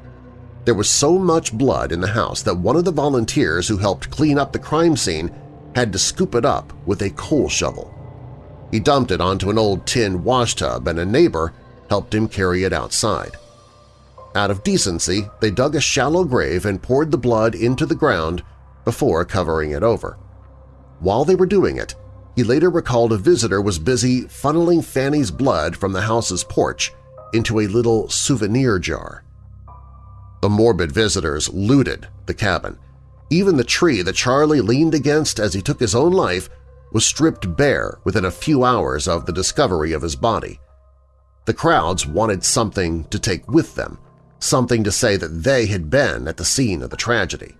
Speaker 2: There was so much blood in the house that one of the volunteers who helped clean up the crime scene had to scoop it up with a coal shovel. He dumped it onto an old tin washtub and a neighbor helped him carry it outside. Out of decency, they dug a shallow grave and poured the blood into the ground before covering it over. While they were doing it, he later recalled a visitor was busy funneling Fanny's blood from the house's porch into a little souvenir jar. The morbid visitors looted the cabin. Even the tree that Charlie leaned against as he took his own life was stripped bare within a few hours of the discovery of his body. The crowds wanted something to take with them, something to say that they had been at the scene of the tragedy.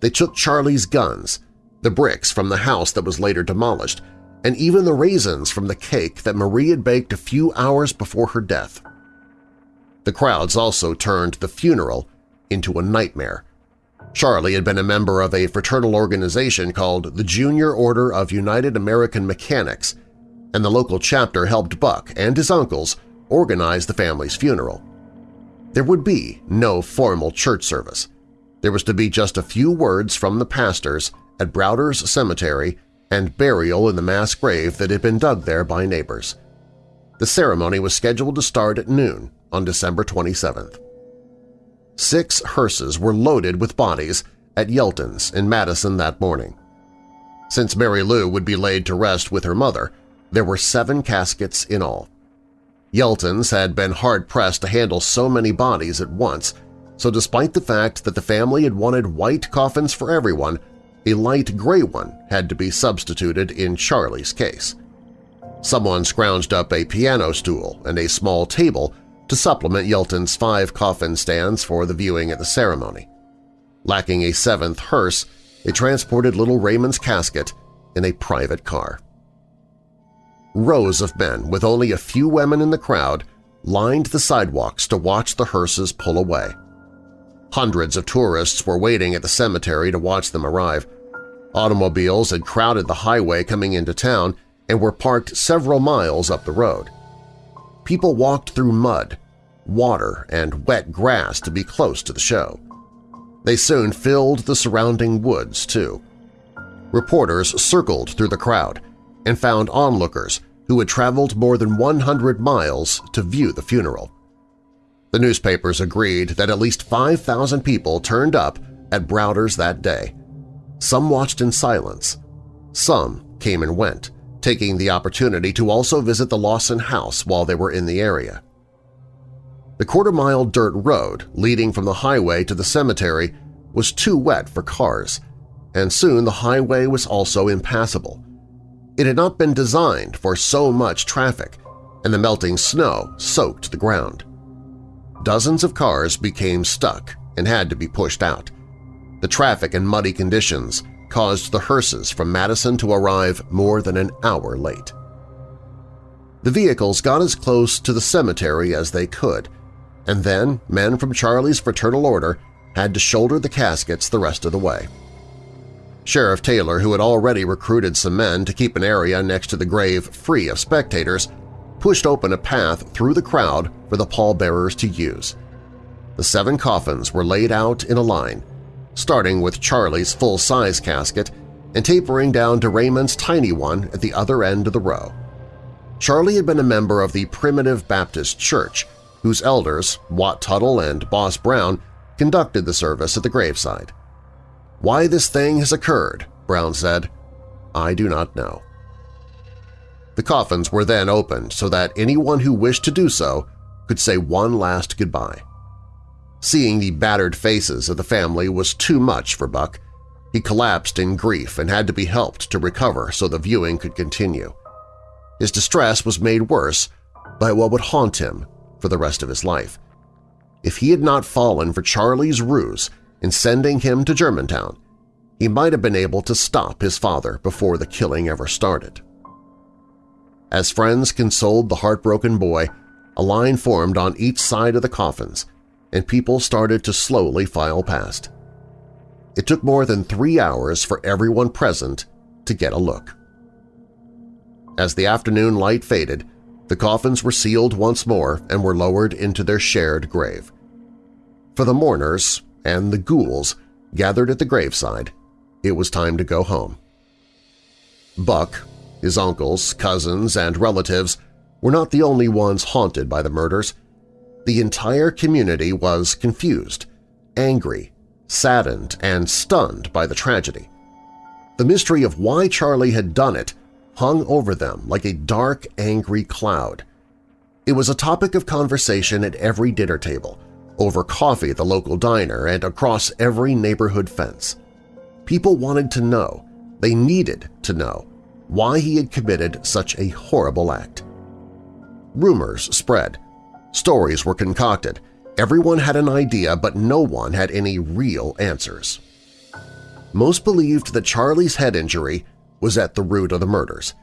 Speaker 2: They took Charlie's guns, the bricks from the house that was later demolished, and even the raisins from the cake that Marie had baked a few hours before her death. The crowds also turned the funeral into a nightmare. Charlie had been a member of a fraternal organization called the Junior Order of United American Mechanics, and the local chapter helped Buck and his uncles organize the family's funeral. There would be no formal church service. There was to be just a few words from the pastors at Browder's Cemetery and burial in the mass grave that had been dug there by neighbors. The ceremony was scheduled to start at noon on December 27th. Six hearses were loaded with bodies at Yelton's in Madison that morning. Since Mary Lou would be laid to rest with her mother, there were seven caskets in all. Yelton's had been hard-pressed to handle so many bodies at once, so despite the fact that the family had wanted white coffins for everyone, a light gray one had to be substituted in Charlie's case. Someone scrounged up a piano stool and a small table to supplement Yelton's five coffin stands for the viewing at the ceremony. Lacking a seventh hearse, they transported little Raymond's casket in a private car. Rows of men, with only a few women in the crowd, lined the sidewalks to watch the hearses pull away. Hundreds of tourists were waiting at the cemetery to watch them arrive. Automobiles had crowded the highway coming into town and were parked several miles up the road. People walked through mud, water, and wet grass to be close to the show. They soon filled the surrounding woods, too. Reporters circled through the crowd, and found onlookers who had traveled more than 100 miles to view the funeral. The newspapers agreed that at least 5,000 people turned up at Browder's that day. Some watched in silence. Some came and went, taking the opportunity to also visit the Lawson house while they were in the area. The quarter-mile dirt road leading from the highway to the cemetery was too wet for cars, and soon the highway was also impassable. It had not been designed for so much traffic, and the melting snow soaked the ground. Dozens of cars became stuck and had to be pushed out. The traffic and muddy conditions caused the hearses from Madison to arrive more than an hour late. The vehicles got as close to the cemetery as they could, and then men from Charlie's Fraternal Order had to shoulder the caskets the rest of the way. Sheriff Taylor, who had already recruited some men to keep an area next to the grave free of spectators, pushed open a path through the crowd for the pallbearers to use. The seven coffins were laid out in a line, starting with Charlie's full-size casket and tapering down to Raymond's tiny one at the other end of the row. Charlie had been a member of the Primitive Baptist Church, whose elders, Wat Tuttle and Boss Brown, conducted the service at the graveside. Why this thing has occurred, Brown said, I do not know. The coffins were then opened so that anyone who wished to do so could say one last goodbye. Seeing the battered faces of the family was too much for Buck. He collapsed in grief and had to be helped to recover so the viewing could continue. His distress was made worse by what would haunt him for the rest of his life. If he had not fallen for Charlie's ruse in sending him to Germantown, he might have been able to stop his father before the killing ever started. As friends consoled the heartbroken boy, a line formed on each side of the coffins, and people started to slowly file past. It took more than three hours for everyone present to get a look. As the afternoon light faded, the coffins were sealed once more and were lowered into their shared grave. For the mourners and the ghouls gathered at the graveside, it was time to go home. Buck, his uncles, cousins, and relatives were not the only ones haunted by the murders. The entire community was confused, angry, saddened, and stunned by the tragedy. The mystery of why Charlie had done it hung over them like a dark, angry cloud. It was a topic of conversation at every dinner table, over coffee at the local diner, and across every neighborhood fence. People wanted to know, they needed to know, why he had committed such a horrible act. Rumors spread. Stories were concocted. Everyone had an idea, but no one had any real answers. Most believed that Charlie's head injury was at the root of the murders.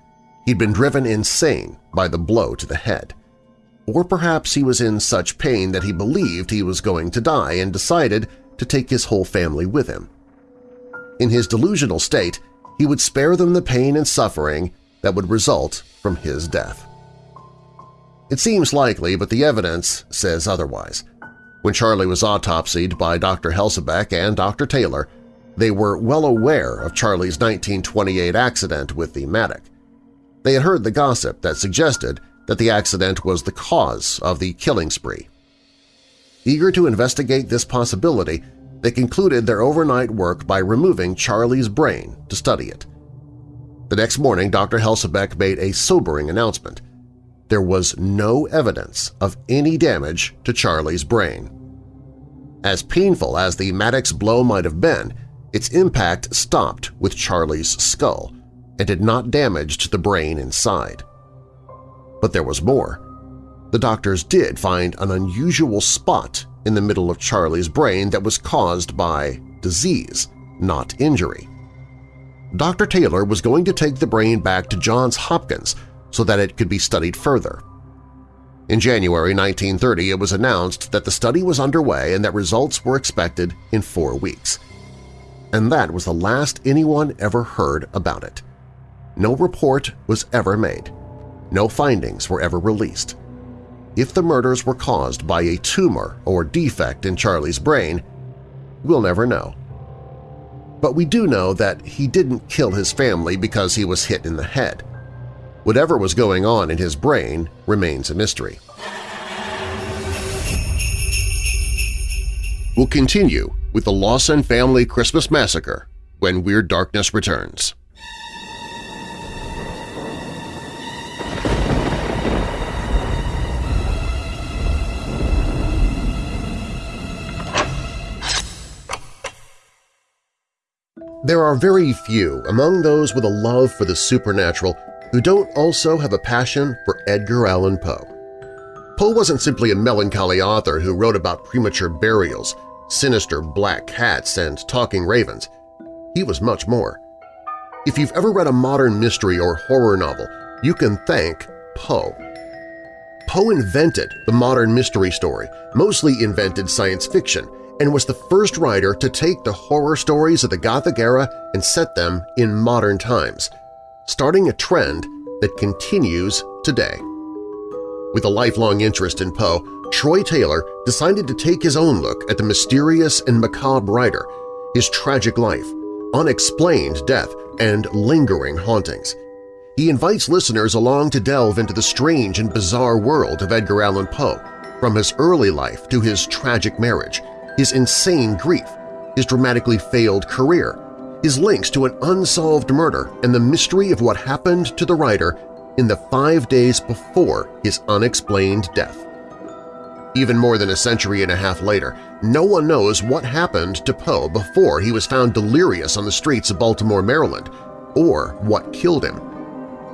Speaker 2: He'd been driven insane by the blow to the head. Or perhaps he was in such pain that he believed he was going to die and decided to take his whole family with him. In his delusional state, he would spare them the pain and suffering that would result from his death. It seems likely, but the evidence says otherwise. When Charlie was autopsied by Dr. Helsabeck and Dr. Taylor, they were well aware of Charlie's 1928 accident with the mattock. They had heard the gossip that suggested that the accident was the cause of the killing spree. Eager to investigate this possibility, they concluded their overnight work by removing Charlie's brain to study it. The next morning, Dr. Helsabeck made a sobering announcement. There was no evidence of any damage to Charlie's brain. As painful as the mattock blow might have been, its impact stopped with Charlie's skull and did not damage the brain inside. But there was more. The doctors did find an unusual spot in the middle of Charlie's brain that was caused by disease, not injury. Dr. Taylor was going to take the brain back to Johns Hopkins so that it could be studied further. In January 1930, it was announced that the study was underway and that results were expected in four weeks and that was the last anyone ever heard about it. No report was ever made. No findings were ever released. If the murders were caused by a tumor or defect in Charlie's brain, we'll never know. But we do know that he didn't kill his family because he was hit in the head. Whatever was going on in his brain remains a mystery. We'll continue with the Lawson Family Christmas Massacre when Weird Darkness returns. There are very few among those with a love for the supernatural who don't also have a passion for Edgar Allan Poe. Poe wasn't simply a melancholy author who wrote about premature burials, sinister black cats, and talking ravens. He was much more. If you've ever read a modern mystery or horror novel, you can thank Poe. Poe invented the modern mystery story, mostly invented science fiction, and was the first writer to take the horror stories of the Gothic era and set them in modern times, starting a trend that continues today. With a lifelong interest in Poe, Troy Taylor decided to take his own look at the mysterious and macabre writer, his tragic life, unexplained death, and lingering hauntings. He invites listeners along to delve into the strange and bizarre world of Edgar Allan Poe, from his early life to his tragic marriage, his insane grief, his dramatically failed career, his links to an unsolved murder and the mystery of what happened to the writer in the five days before his unexplained death. Even more than a century and a half later, no one knows what happened to Poe before he was found delirious on the streets of Baltimore, Maryland, or what killed him.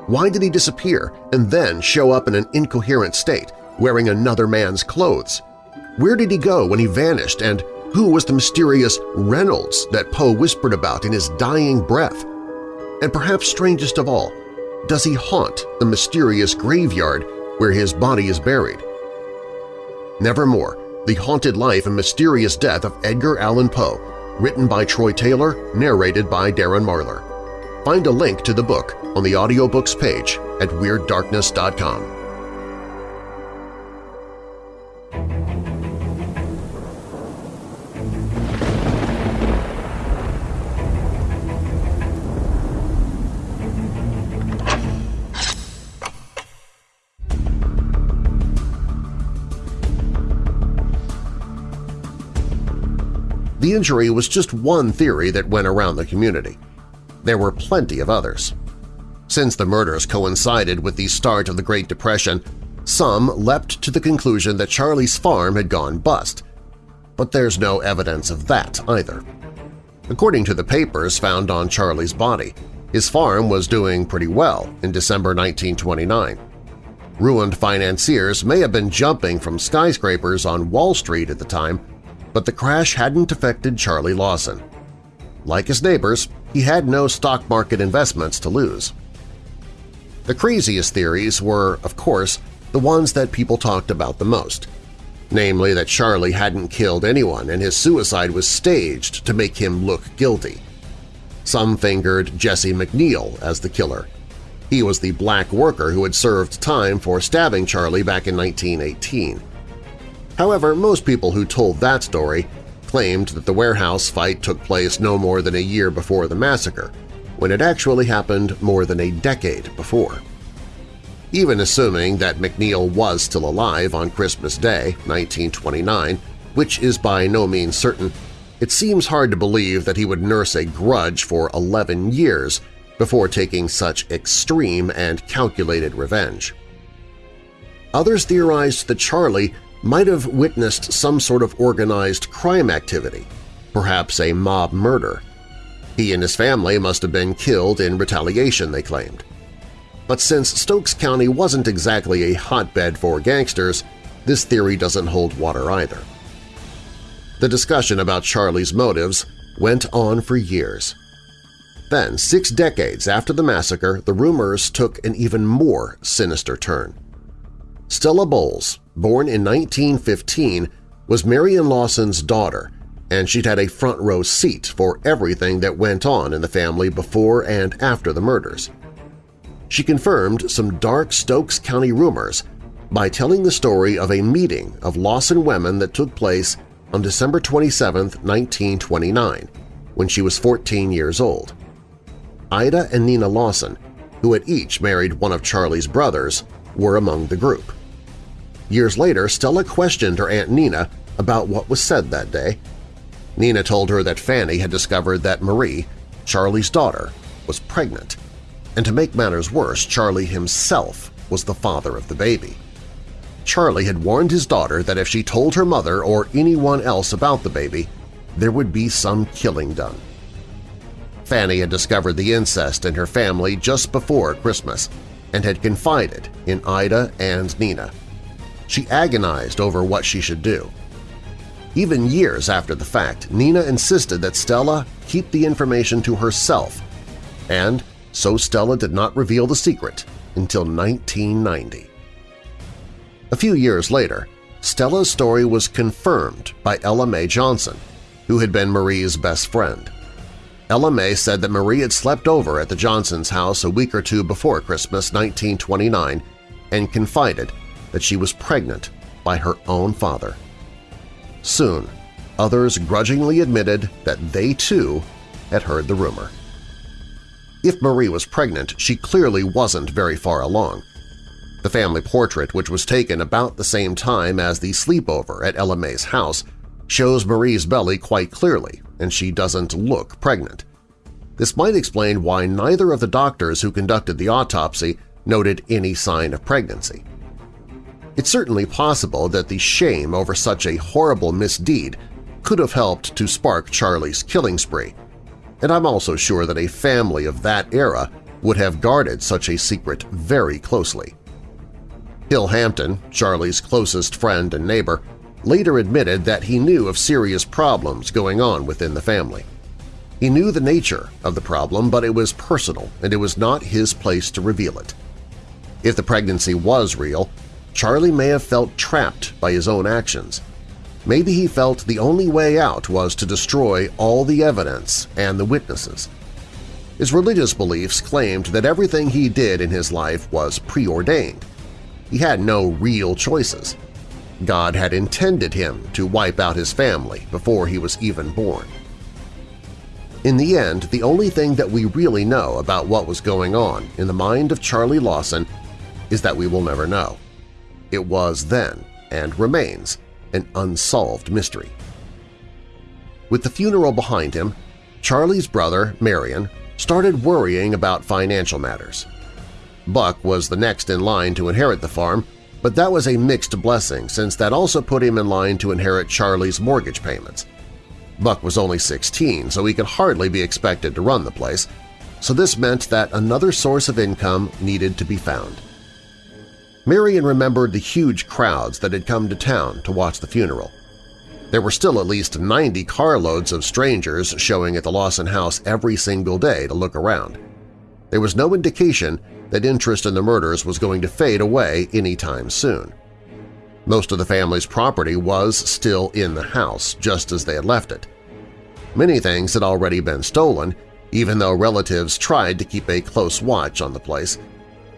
Speaker 2: Why did he disappear and then show up in an incoherent state, wearing another man's clothes? Where did he go when he vanished, and who was the mysterious Reynolds that Poe whispered about in his dying breath? And perhaps strangest of all, does he haunt the mysterious graveyard where his body is buried? Nevermore, The Haunted Life and Mysterious Death of Edgar Allan Poe, written by Troy Taylor, narrated by Darren Marlar. Find a link to the book on the audiobooks page at WeirdDarkness.com. The injury was just one theory that went around the community. There were plenty of others. Since the murders coincided with the start of the Great Depression, some leapt to the conclusion that Charlie's farm had gone bust. But there's no evidence of that either. According to the papers found on Charlie's body, his farm was doing pretty well in December 1929. Ruined financiers may have been jumping from skyscrapers on Wall Street at the time, but the crash hadn't affected Charlie Lawson. Like his neighbors, he had no stock market investments to lose. The craziest theories were, of course, the ones that people talked about the most, namely that Charlie hadn't killed anyone and his suicide was staged to make him look guilty. Some fingered Jesse McNeil as the killer. He was the black worker who had served time for stabbing Charlie back in 1918. However, most people who told that story claimed that the warehouse fight took place no more than a year before the massacre, when it actually happened more than a decade before. Even assuming that McNeil was still alive on Christmas Day, 1929, which is by no means certain, it seems hard to believe that he would nurse a grudge for 11 years before taking such extreme and calculated revenge. Others theorized that Charlie might have witnessed some sort of organized crime activity, perhaps a mob murder. He and his family must have been killed in retaliation, they claimed. But since Stokes County wasn't exactly a hotbed for gangsters, this theory doesn't hold water either. The discussion about Charlie's motives went on for years. Then, six decades after the massacre, the rumors took an even more sinister turn. Stella Bowles, born in 1915, was Marion Lawson's daughter, and she'd had a front-row seat for everything that went on in the family before and after the murders. She confirmed some dark Stokes County rumors by telling the story of a meeting of Lawson women that took place on December 27, 1929, when she was 14 years old. Ida and Nina Lawson, who had each married one of Charlie's brothers, were among the group. Years later, Stella questioned her Aunt Nina about what was said that day. Nina told her that Fanny had discovered that Marie, Charlie's daughter, was pregnant, and to make matters worse, Charlie himself was the father of the baby. Charlie had warned his daughter that if she told her mother or anyone else about the baby, there would be some killing done. Fanny had discovered the incest in her family just before Christmas, and had confided in Ida and Nina. She agonized over what she should do. Even years after the fact, Nina insisted that Stella keep the information to herself, and so Stella did not reveal the secret until 1990. A few years later, Stella's story was confirmed by Ella Mae Johnson, who had been Marie's best friend. Ella Mae said that Marie had slept over at the Johnsons' house a week or two before Christmas 1929 and confided that she was pregnant by her own father. Soon, others grudgingly admitted that they too had heard the rumor. If Marie was pregnant, she clearly wasn't very far along. The family portrait, which was taken about the same time as the sleepover at Ella Mae's house, shows Marie's belly quite clearly, and she doesn't look pregnant. This might explain why neither of the doctors who conducted the autopsy noted any sign of pregnancy. It's certainly possible that the shame over such a horrible misdeed could have helped to spark Charlie's killing spree, and I'm also sure that a family of that era would have guarded such a secret very closely. Hill Hampton, Charlie's closest friend and neighbor, later admitted that he knew of serious problems going on within the family. He knew the nature of the problem, but it was personal and it was not his place to reveal it. If the pregnancy was real, Charlie may have felt trapped by his own actions. Maybe he felt the only way out was to destroy all the evidence and the witnesses. His religious beliefs claimed that everything he did in his life was preordained. He had no real choices. God had intended him to wipe out his family before he was even born. In the end, the only thing that we really know about what was going on in the mind of Charlie Lawson is that we will never know. It was then, and remains, an unsolved mystery. With the funeral behind him, Charlie's brother, Marion, started worrying about financial matters. Buck was the next in line to inherit the farm, but that was a mixed blessing since that also put him in line to inherit Charlie's mortgage payments. Buck was only 16, so he could hardly be expected to run the place, so this meant that another source of income needed to be found. Marion remembered the huge crowds that had come to town to watch the funeral. There were still at least 90 carloads of strangers showing at the Lawson house every single day to look around. There was no indication that interest in the murders was going to fade away anytime soon. Most of the family's property was still in the house, just as they had left it. Many things had already been stolen, even though relatives tried to keep a close watch on the place,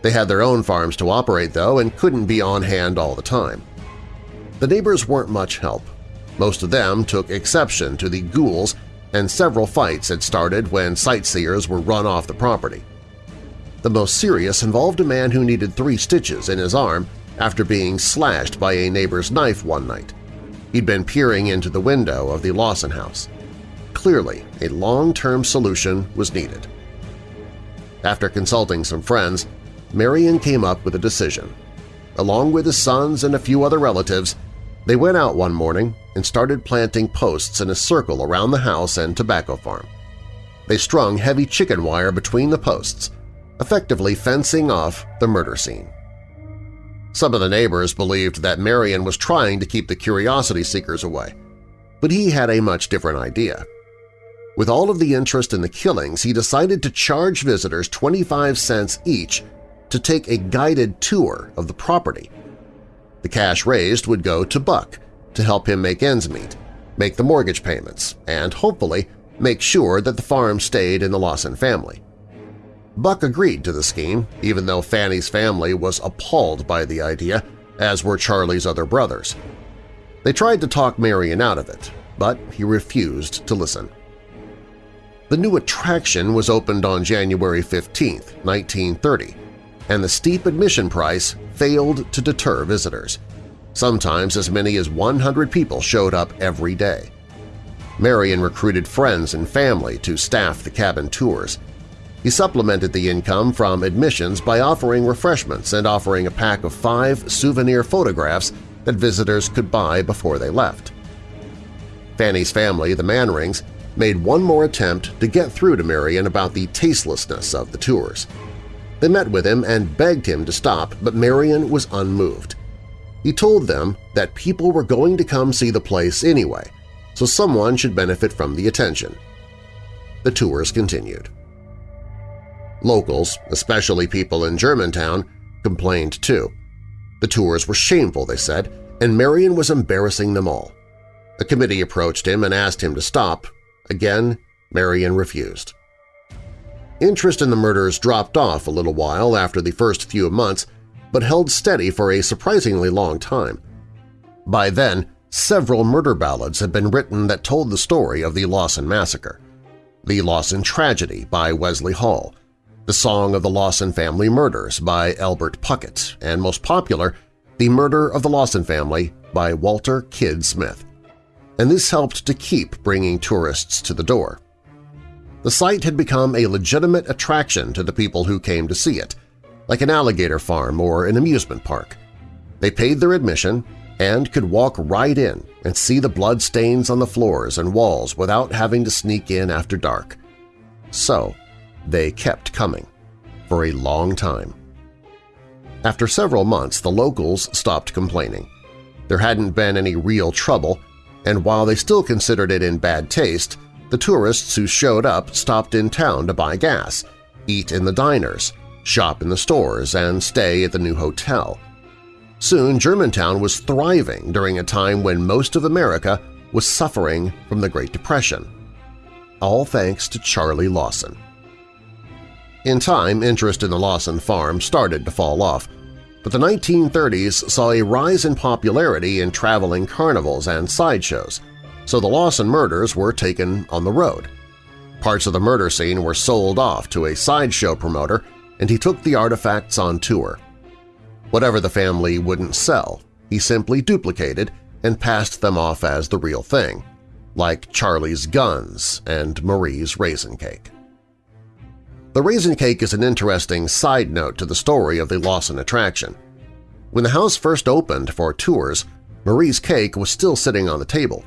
Speaker 2: they had their own farms to operate, though, and couldn't be on hand all the time. The neighbors weren't much help. Most of them took exception to the ghouls, and several fights had started when sightseers were run off the property. The most serious involved a man who needed three stitches in his arm after being slashed by a neighbor's knife one night. He'd been peering into the window of the Lawson house. Clearly, a long-term solution was needed. After consulting some friends, Marion came up with a decision. Along with his sons and a few other relatives, they went out one morning and started planting posts in a circle around the house and tobacco farm. They strung heavy chicken wire between the posts, effectively fencing off the murder scene. Some of the neighbors believed that Marion was trying to keep the curiosity seekers away, but he had a much different idea. With all of the interest in the killings, he decided to charge visitors 25 cents each to take a guided tour of the property. The cash raised would go to Buck to help him make ends meet, make the mortgage payments, and hopefully make sure that the farm stayed in the Lawson family. Buck agreed to the scheme, even though Fanny's family was appalled by the idea, as were Charlie's other brothers. They tried to talk Marion out of it, but he refused to listen. The new attraction was opened on January 15, 1930, and the steep admission price failed to deter visitors. Sometimes as many as 100 people showed up every day. Marion recruited friends and family to staff the cabin tours. He supplemented the income from admissions by offering refreshments and offering a pack of five souvenir photographs that visitors could buy before they left. Fanny's family, the Manrings, made one more attempt to get through to Marion about the tastelessness of the tours. They met with him and begged him to stop, but Marion was unmoved. He told them that people were going to come see the place anyway, so someone should benefit from the attention. The tours continued. Locals, especially people in Germantown, complained too. The tours were shameful, they said, and Marion was embarrassing them all. A committee approached him and asked him to stop. Again, Marion refused. Interest in the murders dropped off a little while after the first few months, but held steady for a surprisingly long time. By then, several murder ballads had been written that told the story of the Lawson Massacre. The Lawson Tragedy by Wesley Hall, The Song of the Lawson Family Murders by Albert Puckett, and most popular, The Murder of the Lawson Family by Walter Kid Smith. And this helped to keep bringing tourists to the door. The site had become a legitimate attraction to the people who came to see it, like an alligator farm or an amusement park. They paid their admission and could walk right in and see the blood stains on the floors and walls without having to sneak in after dark. So they kept coming for a long time. After several months, the locals stopped complaining. There hadn't been any real trouble, and while they still considered it in bad taste, the tourists who showed up stopped in town to buy gas, eat in the diners, shop in the stores, and stay at the new hotel. Soon Germantown was thriving during a time when most of America was suffering from the Great Depression. All thanks to Charlie Lawson. In time, interest in the Lawson farm started to fall off, but the 1930s saw a rise in popularity in traveling carnivals and sideshows, so the Lawson murders were taken on the road. Parts of the murder scene were sold off to a sideshow promoter, and he took the artifacts on tour. Whatever the family wouldn't sell, he simply duplicated and passed them off as the real thing, like Charlie's guns and Marie's raisin cake. The raisin cake is an interesting side note to the story of the Lawson attraction. When the house first opened for tours, Marie's cake was still sitting on the table,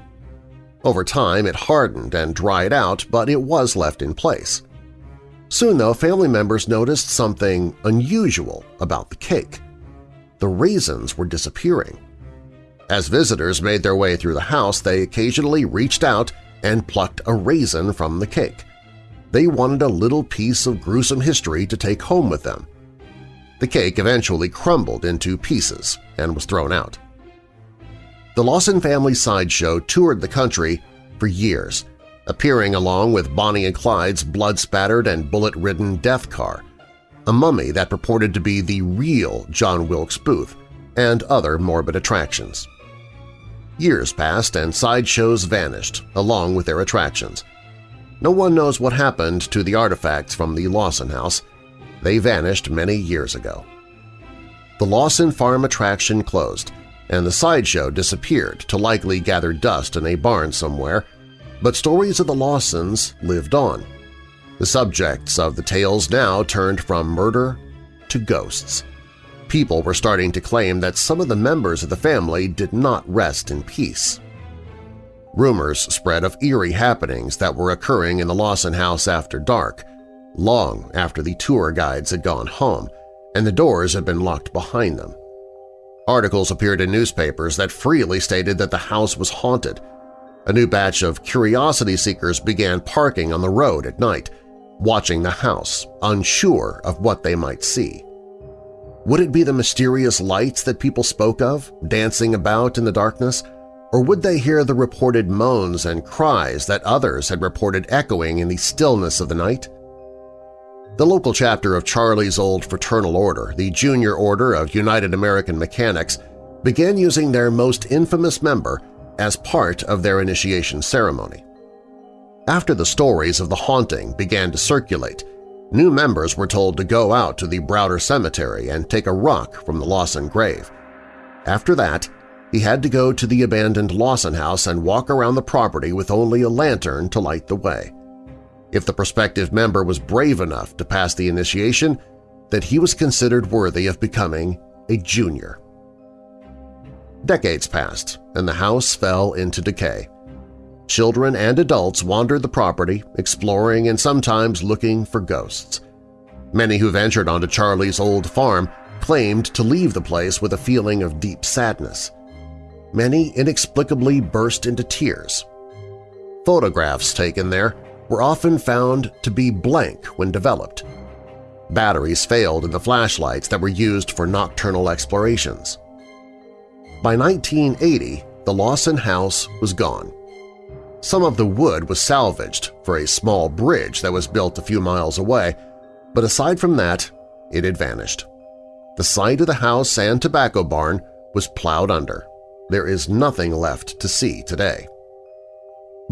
Speaker 2: over time it hardened and dried out, but it was left in place. Soon, though, family members noticed something unusual about the cake. The raisins were disappearing. As visitors made their way through the house, they occasionally reached out and plucked a raisin from the cake. They wanted a little piece of gruesome history to take home with them. The cake eventually crumbled into pieces and was thrown out. The Lawson family sideshow toured the country for years, appearing along with Bonnie and Clyde's blood-spattered and bullet-ridden death car, a mummy that purported to be the real John Wilkes Booth, and other morbid attractions. Years passed and sideshows vanished, along with their attractions. No one knows what happened to the artifacts from the Lawson house. They vanished many years ago. The Lawson Farm attraction closed, and the sideshow disappeared to likely gather dust in a barn somewhere, but stories of the Lawsons lived on. The subjects of the tales now turned from murder to ghosts. People were starting to claim that some of the members of the family did not rest in peace. Rumors spread of eerie happenings that were occurring in the Lawson house after dark, long after the tour guides had gone home and the doors had been locked behind them. Articles appeared in newspapers that freely stated that the house was haunted. A new batch of curiosity seekers began parking on the road at night, watching the house, unsure of what they might see. Would it be the mysterious lights that people spoke of, dancing about in the darkness, or would they hear the reported moans and cries that others had reported echoing in the stillness of the night? The local chapter of Charlie's old fraternal order, the Junior Order of United American Mechanics, began using their most infamous member as part of their initiation ceremony. After the stories of the haunting began to circulate, new members were told to go out to the Browder Cemetery and take a rock from the Lawson grave. After that, he had to go to the abandoned Lawson house and walk around the property with only a lantern to light the way if the prospective member was brave enough to pass the initiation, that he was considered worthy of becoming a junior. Decades passed, and the house fell into decay. Children and adults wandered the property, exploring and sometimes looking for ghosts. Many who ventured onto Charlie's old farm claimed to leave the place with a feeling of deep sadness. Many inexplicably burst into tears. Photographs taken there were often found to be blank when developed. Batteries failed in the flashlights that were used for nocturnal explorations. By 1980, the Lawson house was gone. Some of the wood was salvaged for a small bridge that was built a few miles away, but aside from that, it had vanished. The site of the house and tobacco barn was plowed under. There is nothing left to see today.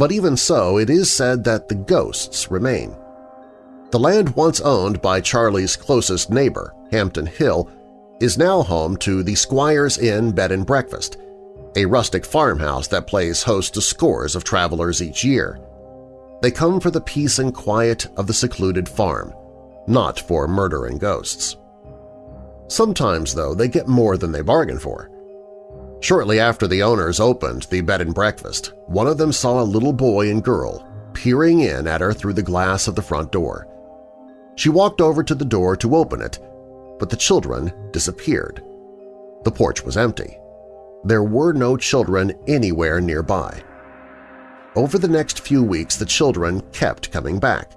Speaker 2: But even so, it is said that the ghosts remain. The land once owned by Charlie's closest neighbor, Hampton Hill, is now home to the Squire's Inn Bed and Breakfast, a rustic farmhouse that plays host to scores of travelers each year. They come for the peace and quiet of the secluded farm, not for murder and ghosts. Sometimes, though, they get more than they bargain for. Shortly after the owners opened the bed and breakfast, one of them saw a little boy and girl peering in at her through the glass of the front door. She walked over to the door to open it, but the children disappeared. The porch was empty. There were no children anywhere nearby. Over the next few weeks, the children kept coming back.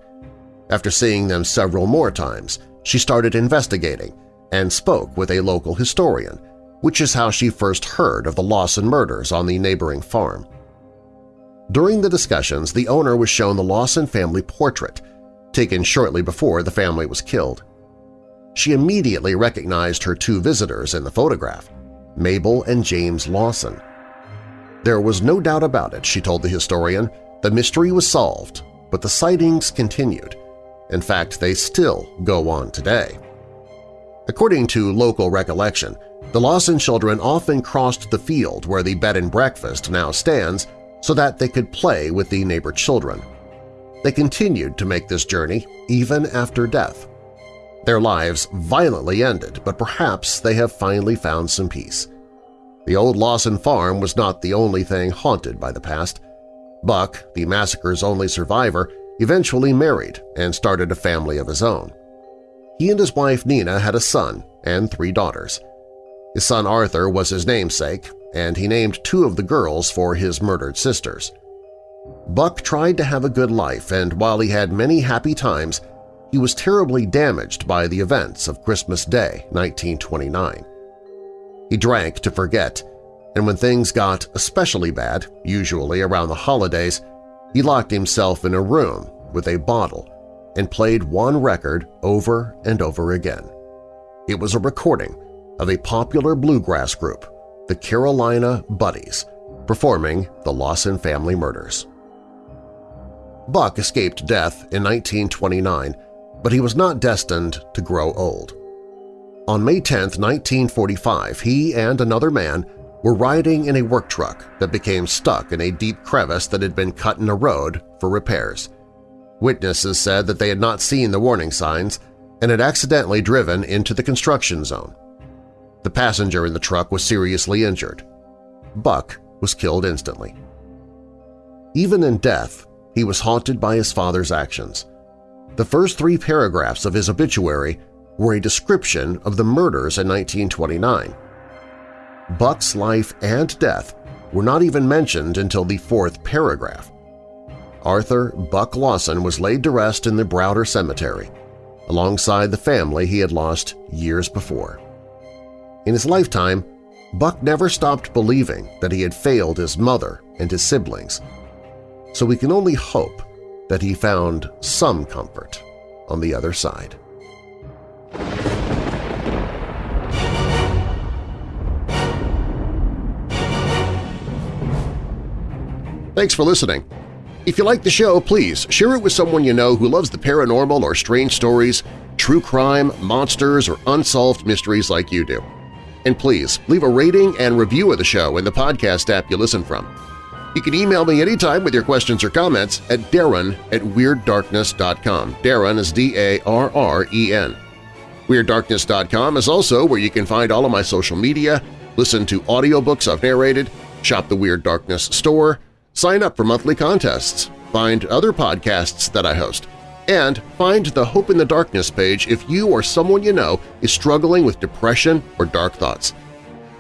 Speaker 2: After seeing them several more times, she started investigating and spoke with a local historian, which is how she first heard of the Lawson murders on the neighboring farm. During the discussions, the owner was shown the Lawson family portrait, taken shortly before the family was killed. She immediately recognized her two visitors in the photograph. Mabel and James Lawson. There was no doubt about it, she told the historian. The mystery was solved, but the sightings continued. In fact, they still go on today. According to local recollection, the Lawson children often crossed the field where the bed and breakfast now stands so that they could play with the neighbor children. They continued to make this journey even after death. Their lives violently ended, but perhaps they have finally found some peace. The old Lawson farm was not the only thing haunted by the past. Buck, the massacre's only survivor, eventually married and started a family of his own. He and his wife Nina had a son and three daughters. His son Arthur was his namesake, and he named two of the girls for his murdered sisters. Buck tried to have a good life, and while he had many happy times, he was terribly damaged by the events of Christmas Day, 1929. He drank to forget, and when things got especially bad, usually around the holidays, he locked himself in a room with a bottle and played one record over and over again. It was a recording of a popular bluegrass group, the Carolina Buddies, performing the Lawson family murders. Buck escaped death in 1929 but he was not destined to grow old. On May 10, 1945, he and another man were riding in a work truck that became stuck in a deep crevice that had been cut in a road for repairs. Witnesses said that they had not seen the warning signs and had accidentally driven into the construction zone. The passenger in the truck was seriously injured. Buck was killed instantly. Even in death, he was haunted by his father's actions. The first three paragraphs of his obituary were a description of the murders in 1929. Buck's life and death were not even mentioned until the fourth paragraph. Arthur Buck Lawson was laid to rest in the Browder Cemetery, alongside the family he had lost years before. In his lifetime, Buck never stopped believing that he had failed his mother and his siblings, so we can only hope that he found some comfort on the other side. Thanks for listening. If you like the show, please share it with someone you know who loves the paranormal or strange stories, true crime, monsters, or unsolved mysteries like you do. And please, leave a rating and review of the show in the podcast app you listen from. You can email me anytime with your questions or comments at darren at WeirdDarkness.com. Darren is D-A-R-R-E-N. WeirdDarkness.com is also where you can find all of my social media, listen to audiobooks I've narrated, shop the Weird Darkness store, sign up for monthly contests, find other podcasts that I host, And find the Hope in the Darkness page if you or someone you know is struggling with depression or dark thoughts.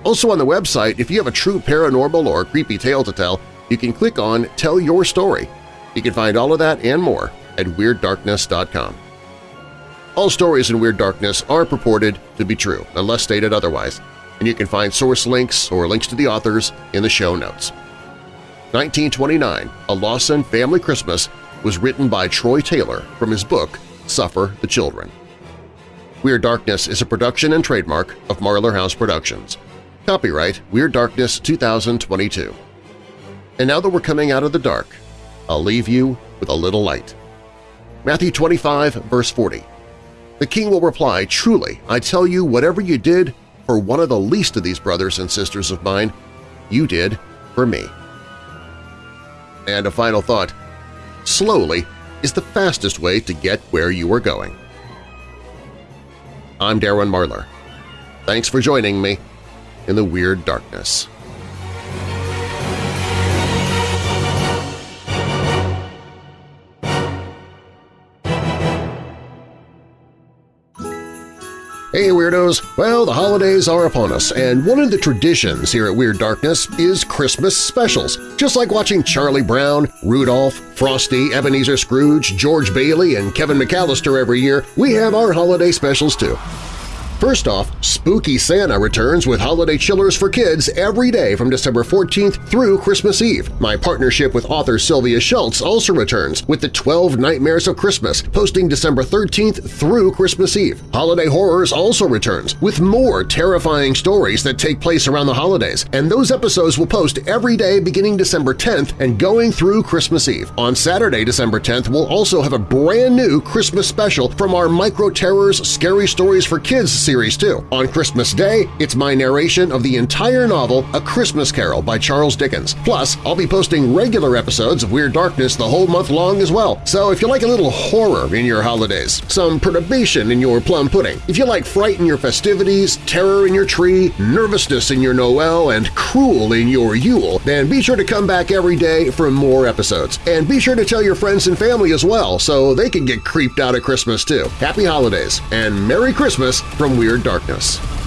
Speaker 2: Also on the website, if you have a true paranormal or creepy tale to tell, you can click on Tell Your Story. You can find all of that and more at WeirdDarkness.com. All stories in Weird Darkness are purported to be true, unless stated otherwise, and you can find source links or links to the authors in the show notes. 1929, A Lawson Family Christmas was written by Troy Taylor from his book Suffer the Children. Weird Darkness is a production and trademark of Marlar House Productions. Copyright Weird Darkness 2022. And now that we're coming out of the dark, I'll leave you with a little light. Matthew 25, verse 40. The king will reply, Truly, I tell you, whatever you did for one of the least of these brothers and sisters of mine, you did for me. And a final thought, slowly is the fastest way to get where you are going. I'm Darren Marlar. Thanks for joining me in the Weird Darkness. Hey Weirdos! Well, the holidays are upon us, and one of the traditions here at Weird Darkness is Christmas specials. Just like watching Charlie Brown, Rudolph, Frosty, Ebenezer Scrooge, George Bailey, and Kevin McAllister every year, we have our holiday specials too. First off, Spooky Santa returns with holiday chillers for kids every day from December 14th through Christmas Eve. My partnership with author Sylvia Shults also returns with the 12 Nightmares of Christmas, posting December 13th through Christmas Eve. Holiday Horrors also returns with more terrifying stories that take place around the holidays, and those episodes will post every day beginning December 10th and going through Christmas Eve. On Saturday, December 10th, we'll also have a brand new Christmas special from our Micro Terrors Scary Stories for Kids series series too. On Christmas Day, it's my narration of the entire novel A Christmas Carol by Charles Dickens. Plus, I'll be posting regular episodes of Weird Darkness the whole month long as well. So if you like a little horror in your holidays, some perturbation in your plum pudding, if you like fright in your festivities, terror in your tree, nervousness in your Noel, and cruel in your Yule, then be sure to come back every day for more episodes. And be sure to tell your friends and family as well so they can get creeped out at Christmas too. Happy Holidays and Merry Christmas from Weird Darkness.